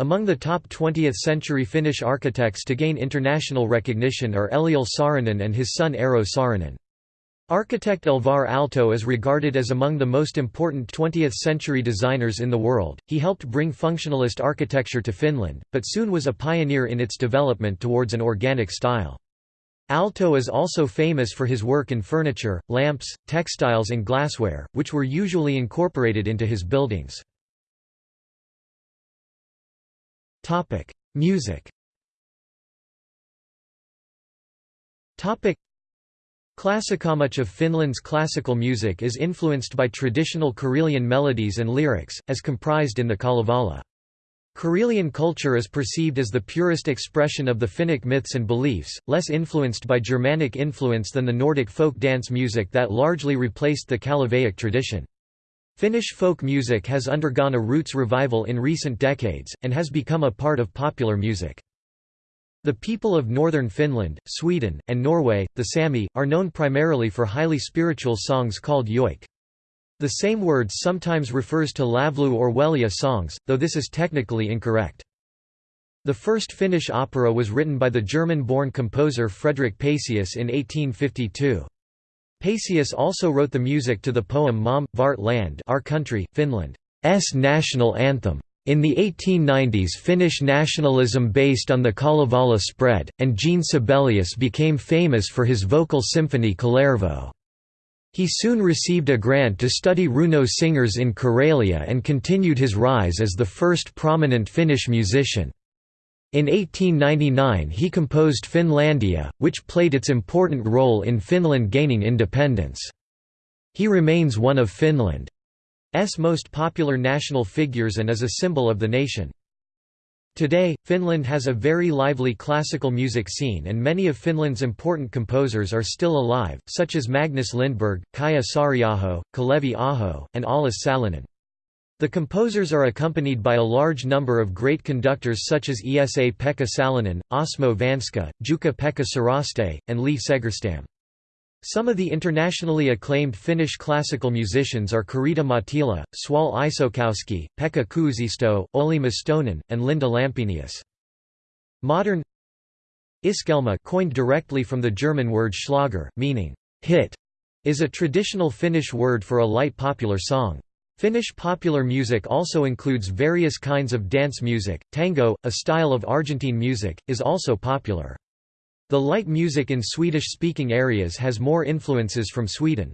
Among the top 20th-century Finnish architects to gain international recognition are Eliel Saarinen and his son Eero Saarinen. Architect Alvar Aalto is regarded as among the most important 20th-century designers in the world. He helped bring functionalist architecture to Finland, but soon was a pioneer in its development towards an organic style. Aalto is also famous for his work in furniture, lamps, textiles and glassware, which were usually incorporated into his buildings. Music Classica Much of Finland's classical music is influenced by traditional Karelian melodies and lyrics, as comprised in the Kalevala. Karelian culture is perceived as the purest expression of the Finnic myths and beliefs, less influenced by Germanic influence than the Nordic folk dance music that largely replaced the Kalevaic tradition. Finnish folk music has undergone a roots revival in recent decades, and has become a part of popular music. The people of northern Finland, Sweden, and Norway, the Sami, are known primarily for highly spiritual songs called joik. The same word sometimes refers to lavlu or vuelie songs, though this is technically incorrect. The first Finnish opera was written by the German-born composer Frederick Pacius in 1852. Pacius also wrote the music to the poem Maamme, vårt land Our Country, Finland's national anthem. In the 1890s Finnish nationalism based on the Kalevala spread, and Jean Sibelius became famous for his vocal symphony Kullervo. He soon received a grant to study Runo singers in Karelia and continued his rise as the first prominent Finnish musician. In 1899 he composed Finlandia, which played its important role in Finland gaining independence. He remains one of Finland's most popular national figures and is a symbol of the nation. Today, Finland has a very lively classical music scene and many of Finland's important composers are still alive, such as Magnus Lindberg, Kaija Saariaho, Kalevi Aho, and Aulis Sallinen. The composers are accompanied by a large number of great conductors such as Esa Pekka Salonen, Osmo Vanska, Jukka-Pekka Saraste, and Leif Segerstam. Some of the internationally acclaimed Finnish classical musicians are Karita Mattila, Soile Isokoski, Pekka Kuusisto, Olli Mustonen, and Linda Lampenius. Modern Iskelma coined directly from the German word Schlager, meaning hit, is a traditional Finnish word for a light popular song. Finnish popular music also includes various kinds of dance music. Tango, a style of Argentine music, is also popular. The light music in Swedish-speaking areas has more influences from Sweden.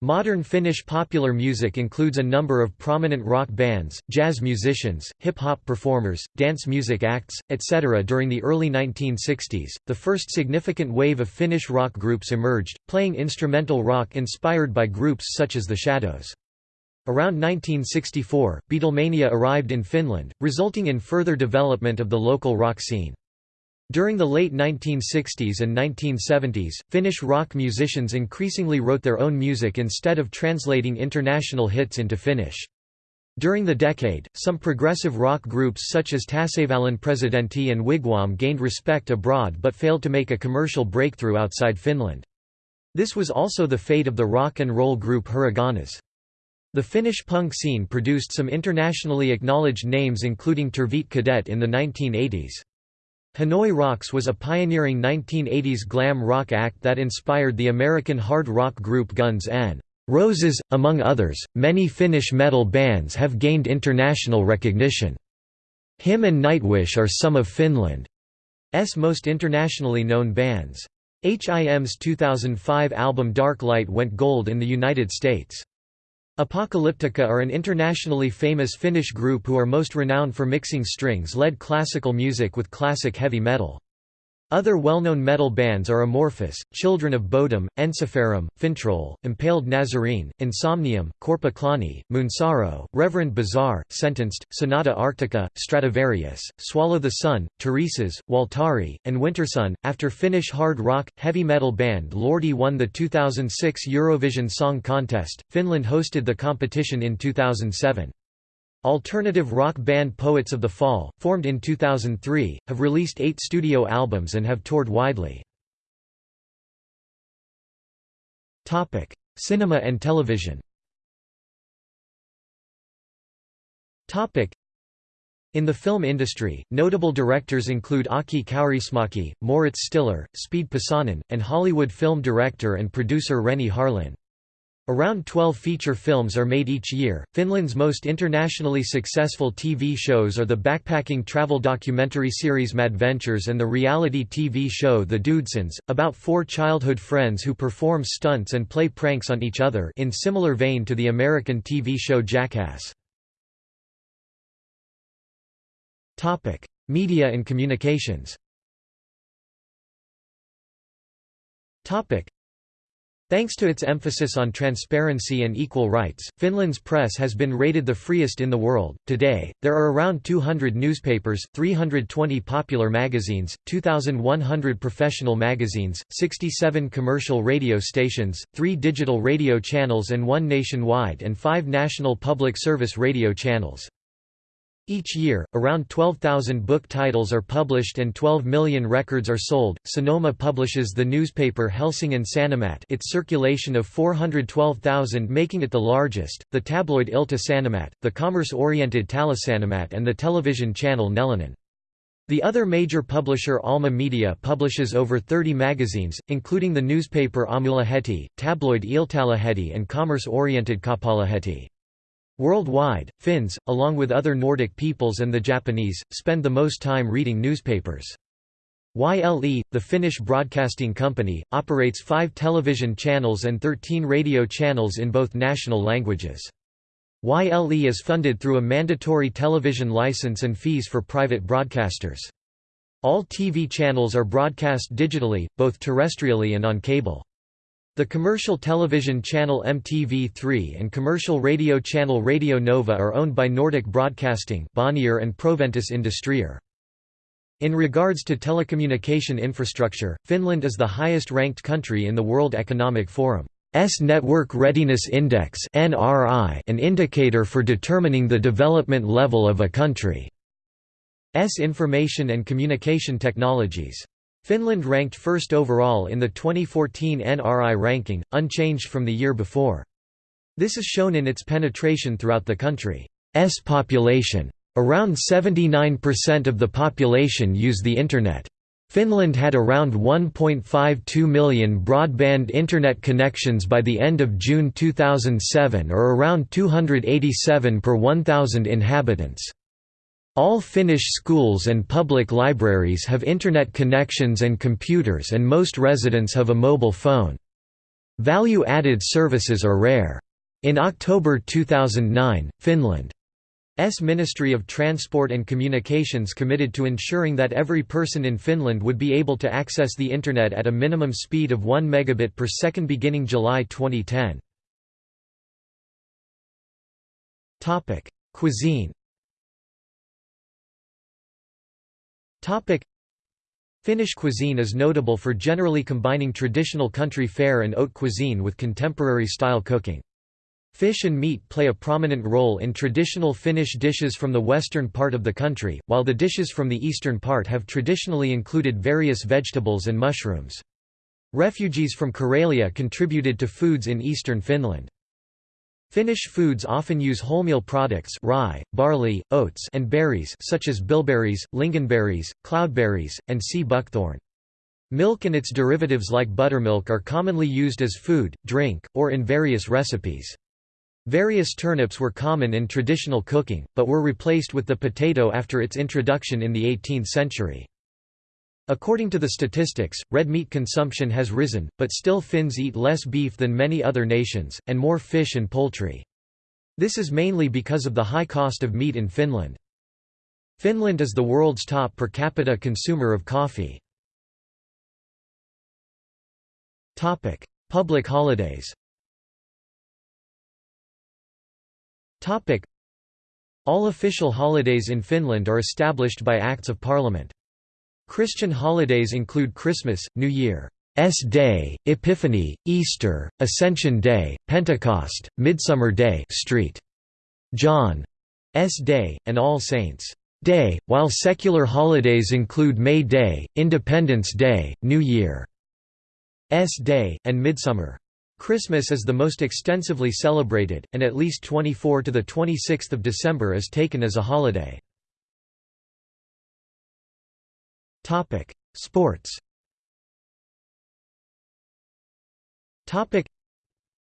Modern Finnish popular music includes a number of prominent rock bands, jazz musicians, hip hop performers, dance music acts, etc. During the early 1960s, the first significant wave of Finnish rock groups emerged, playing instrumental rock inspired by groups such as The Shadows. Around 1964, Beatlemania arrived in Finland, resulting in further development of the local rock scene. During the late 1960s and 1970s, Finnish rock musicians increasingly wrote their own music instead of translating international hits into Finnish. During the decade, some progressive rock groups such as Tasavallan Presidentti and Wigwam gained respect abroad but failed to make a commercial breakthrough outside Finland. This was also the fate of the rock and roll group Hurriganes. The Finnish punk scene produced some internationally acknowledged names including Terveet Kädet in the 1980s. Hanoi Rocks was a pioneering 1980s glam rock act that inspired the American hard rock group Guns N' Roses. Among others, many Finnish metal bands have gained international recognition. Him and Nightwish are some of Finland's most internationally known bands. HIM's 2005 album Dark Light went gold in the United States. Apocalyptica are an internationally famous Finnish group who are most renowned for mixing strings-led classical music with classic heavy metal. Other well-known metal bands are Amorphis, Children of Bodom, Ensiferum, Finntroll, Impaled Nazarene, Insomnium, Korpi Klooni, Moonsorrow, Reverend Bizarre, Sentenced, Sonata Arctica, Stratovarius, Swallow the Sun, Turisas, Waltari, and Wintersun. After Finnish hard rock, heavy metal band Lordi won the 2006 Eurovision Song Contest, Finland hosted the competition in 2007. Alternative rock band Poets of the Fall, formed in 2003, have released eight studio albums and have toured widely. Cinema and television In the film industry, notable directors include Aki Kaurismäki, Mauritz Stiller, Spede Pasanen, and Hollywood film director and producer Renny Harlin. Around 12 feature films are made each year. Finland's most internationally successful TV shows are the backpacking travel documentary series Madventures and the reality TV show The Dudesons, about four childhood friends who perform stunts and play pranks on each other in similar vein to the American TV show Jackass. Topic: Media and communications. Topic: Thanks to its emphasis on transparency and equal rights, Finland's press has been rated the freest in the world. Today, there are around 200 newspapers, 320 popular magazines, 2,100 professional magazines, 67 commercial radio stations, 3 digital radio channels, and 1 nationwide and 5 national public service radio channels. Each year, around 12,000 book titles are published and 12 million records are sold. Sanoma publishes the newspaper Helsingin Sanomat, its circulation of 412,000 making it the largest, the tabloid Ilta Sanomat, the commerce-oriented Taloussanomat and the television channel Nelonen. The other major publisher Alma Media publishes over 30 magazines, including the newspaper Aamulehti, tabloid Iltalehti and commerce-oriented Kauppalehti. Worldwide, Finns, along with other Nordic peoples and the Japanese, spend the most time reading newspapers. YLE, the Finnish broadcasting company, operates five television channels and 13 radio channels in both national languages. YLE is funded through a mandatory television license and fees for private broadcasters. All TV channels are broadcast digitally, both terrestrially and on cable. The commercial television channel MTV3 and commercial radio channel Radio Nova are owned by Nordic Broadcasting Bonnier and Proventus Industrier. In regards to telecommunication infrastructure, Finland is the highest-ranked country in the World Economic Forum's Network Readiness Index an indicator for determining the development level of a country's information and communication technologies. Finland ranked first overall in the 2014 NRI ranking, unchanged from the year before. This is shown in its penetration throughout the country's population. Around 79% of the population use the Internet. Finland had around 1.52 million broadband Internet connections by the end of June 2007 or around 287 per 1,000 inhabitants. All Finnish schools and public libraries have Internet connections and computers and most residents have a mobile phone. Value-added services are rare. In October 2009, Finland's Ministry of Transport and Communications committed to ensuring that every person in Finland would be able to access the Internet at a minimum speed of 1 megabit per second beginning July 2010. Cuisine Finnish cuisine is notable for generally combining traditional country fare and haute cuisine with contemporary style cooking. Fish and meat play a prominent role in traditional Finnish dishes from the western part of the country, while the dishes from the eastern part have traditionally included various vegetables and mushrooms. Refugees from Karelia contributed to foods in eastern Finland. Finnish foods often use wholemeal products rye, barley, oats and berries such as bilberries, lingonberries, cloudberries, and sea buckthorn. Milk and its derivatives like buttermilk are commonly used as food, drink, or in various recipes. Various turnips were common in traditional cooking, but were replaced with the potato after its introduction in the 18th century. According to the statistics, red meat consumption has risen, but still Finns eat less beef than many other nations, and more fish and poultry. This is mainly because of the high cost of meat in Finland. Finland is the world's top per capita consumer of coffee. Topic: Public holidays Topic: All official holidays in Finland are established by Acts of Parliament. Christian holidays include Christmas, New Year's Day, Epiphany, Easter, Ascension Day, Pentecost, Midsummer Day Street. John's Day, and All Saints' Day, while secular holidays include May Day, Independence Day, New Year's Day, and Midsummer. Christmas is the most extensively celebrated, and at least 24 to 26 December is taken as a holiday. Topic: Sports. Topic: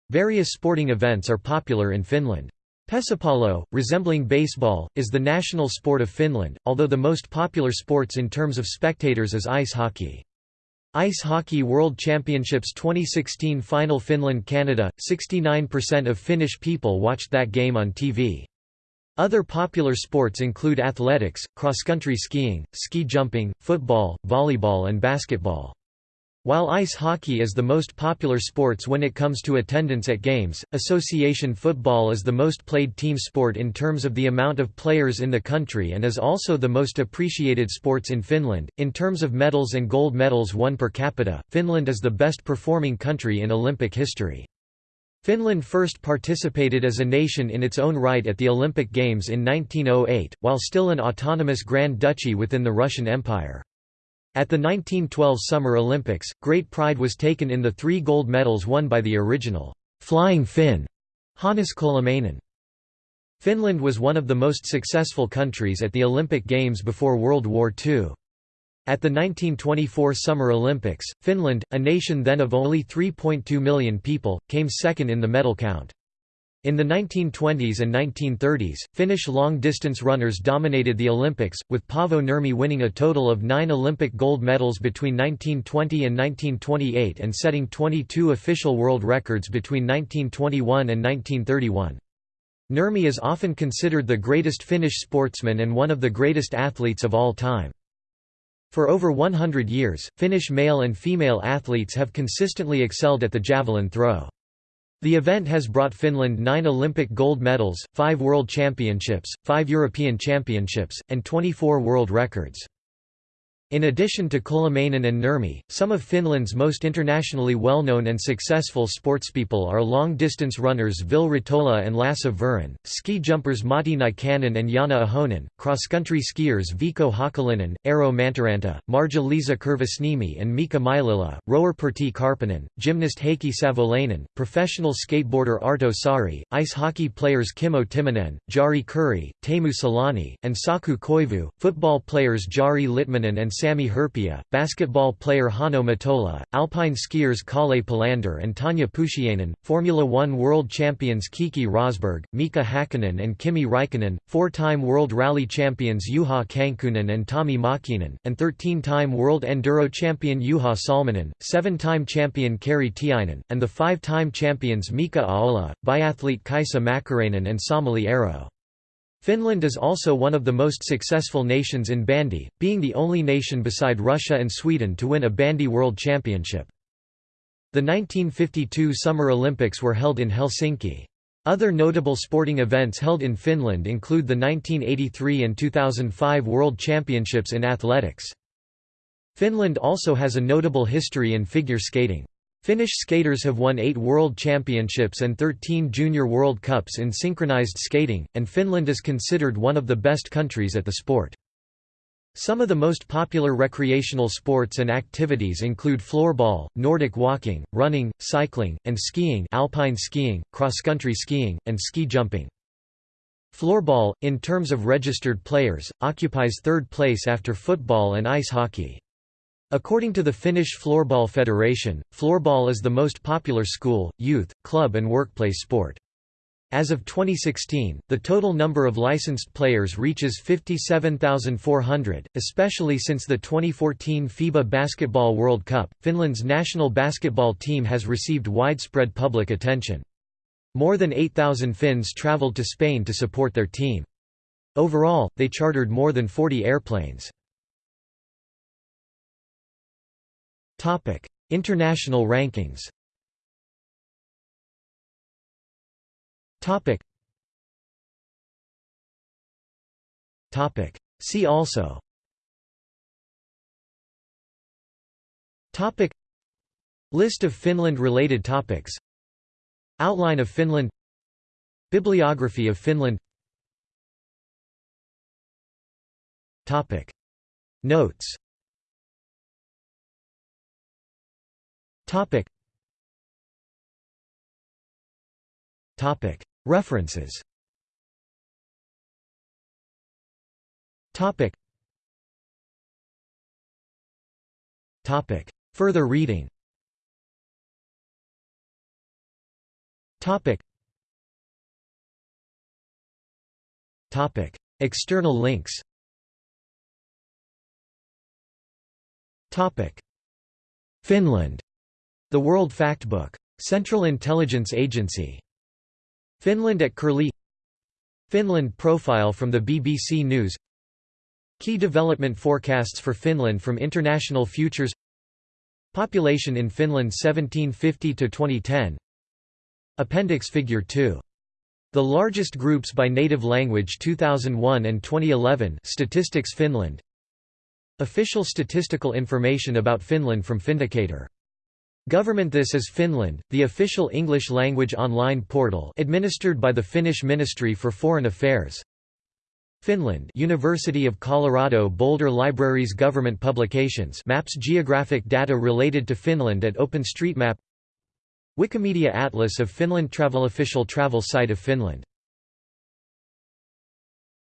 Various sporting events are popular in Finland. Pesäpallo, resembling baseball, is the national sport of Finland, although the most popular sports in terms of spectators is ice hockey. Ice Hockey World Championships 2016 Final Finland-Canada, 69% of Finnish people watched that game on TV. Other popular sports include athletics, cross-country skiing, ski jumping, football, volleyball and basketball. While ice hockey is the most popular sports when it comes to attendance at games, association football is the most played team sport in terms of the amount of players in the country and is also the most appreciated sports in Finland. In terms of medals and gold medals won per capita, Finland is the best performing country in Olympic history. Finland first participated as a nation in its own right at the Olympic Games in 1908, while still an autonomous Grand Duchy within the Russian Empire. At the 1912 Summer Olympics, great pride was taken in the three gold medals won by the original «Flying Finn» Hannes Kolehmainen. Finland was one of the most successful countries at the Olympic Games before World War II. At the 1924 Summer Olympics, Finland, a nation then of only 3.2 million people, came second in the medal count. In the 1920s and 1930s, Finnish long-distance runners dominated the Olympics, with Paavo Nurmi winning a total of nine Olympic gold medals between 1920 and 1928 and setting 22 official world records between 1921 and 1931. Nurmi is often considered the greatest Finnish sportsman and one of the greatest athletes of all time. For over 100 years, Finnish male and female athletes have consistently excelled at the javelin throw. The event has brought Finland nine Olympic gold medals, five World Championships, five European Championships, and 24 world records. In addition to Kolehmainen and Nurmi, some of Finland's most internationally well-known and successful sportspeople are long-distance runners Ville Ritola and Lasse Viren, ski jumpers Matti Nykänen and Janne Ahonen, cross-country skiers Veikko Hakulinen, Eero Mäntyranta, Marja-Liisa Kirvesniemi and Mika Myllylä, rower Pertti Karppinen, gymnast Heikki Savolainen, professional skateboarder Arto Saari, ice hockey players Kimmo Timonen, Jari Kurri, Teemu Selanne, and Saku Koivu, football players Jari Litmanen and Sami Hyypiä, basketball player Hanno Möttölä, alpine skiers Kalle Palander and Tanja Poutiainen, Formula One world champions Keke Rosberg, Mika Hakkinen and Kimi Raikkonen, four-time world rally champions Juha Kankkunen and Tommy Mäkinen, and 13-time world enduro champion Juha Salminen, seven-time champion Kari Tiainen, and the five-time champions Mika Ahola, biathlete Kaisa Mäkäräinen and Samuli Aro. Finland is also one of the most successful nations in bandy, being the only nation beside Russia and Sweden to win a bandy world championship. The 1952 Summer Olympics were held in Helsinki. Other notable sporting events held in Finland include the 1983 and 2005 World Championships in athletics. Finland also has a notable history in figure skating. Finnish skaters have won eight World Championships and 13 Junior World Cups in synchronized skating, and Finland is considered one of the best countries at the sport. Some of the most popular recreational sports and activities include floorball, Nordic walking, running, cycling, and skiing alpine skiing, cross-country skiing, and ski jumping. Floorball, in terms of registered players, occupies third place after football and ice hockey. According to the Finnish Floorball Federation, floorball is the most popular school, youth, club and workplace sport. As of 2016, the total number of licensed players reaches 57,400, especially since the 2014 FIBA Basketball World Cup. Finland's national basketball team has received widespread public attention. More than 8,000 Finns traveled to Spain to support their team. Overall, they chartered more than 40 airplanes. Topic: International rankings. Topic. Topic. See also. Topic. List of Finland-related topics. Outline of Finland. Bibliography of Finland. Topic. Notes Topic. Topic. References. Topic. Topic. Further reading Topic. Topic. External links Topic. Finland. The World Factbook. Central Intelligence Agency. Finland at Curlie Finland profile from the BBC News Key development forecasts for Finland from International Futures Population in Finland 1750–2010 Appendix Figure 2. The largest groups by native language 2001 and 2011 Statistics Finland Official statistical information about Finland from Findicator Government This is Finland, the official English-language online portal administered by the Finnish Ministry for Foreign Affairs. Finland University of Colorado Boulder Libraries Government publications maps geographic data related to Finland at OpenStreetMap Wikimedia Atlas of Finland Travel Official travel site of Finland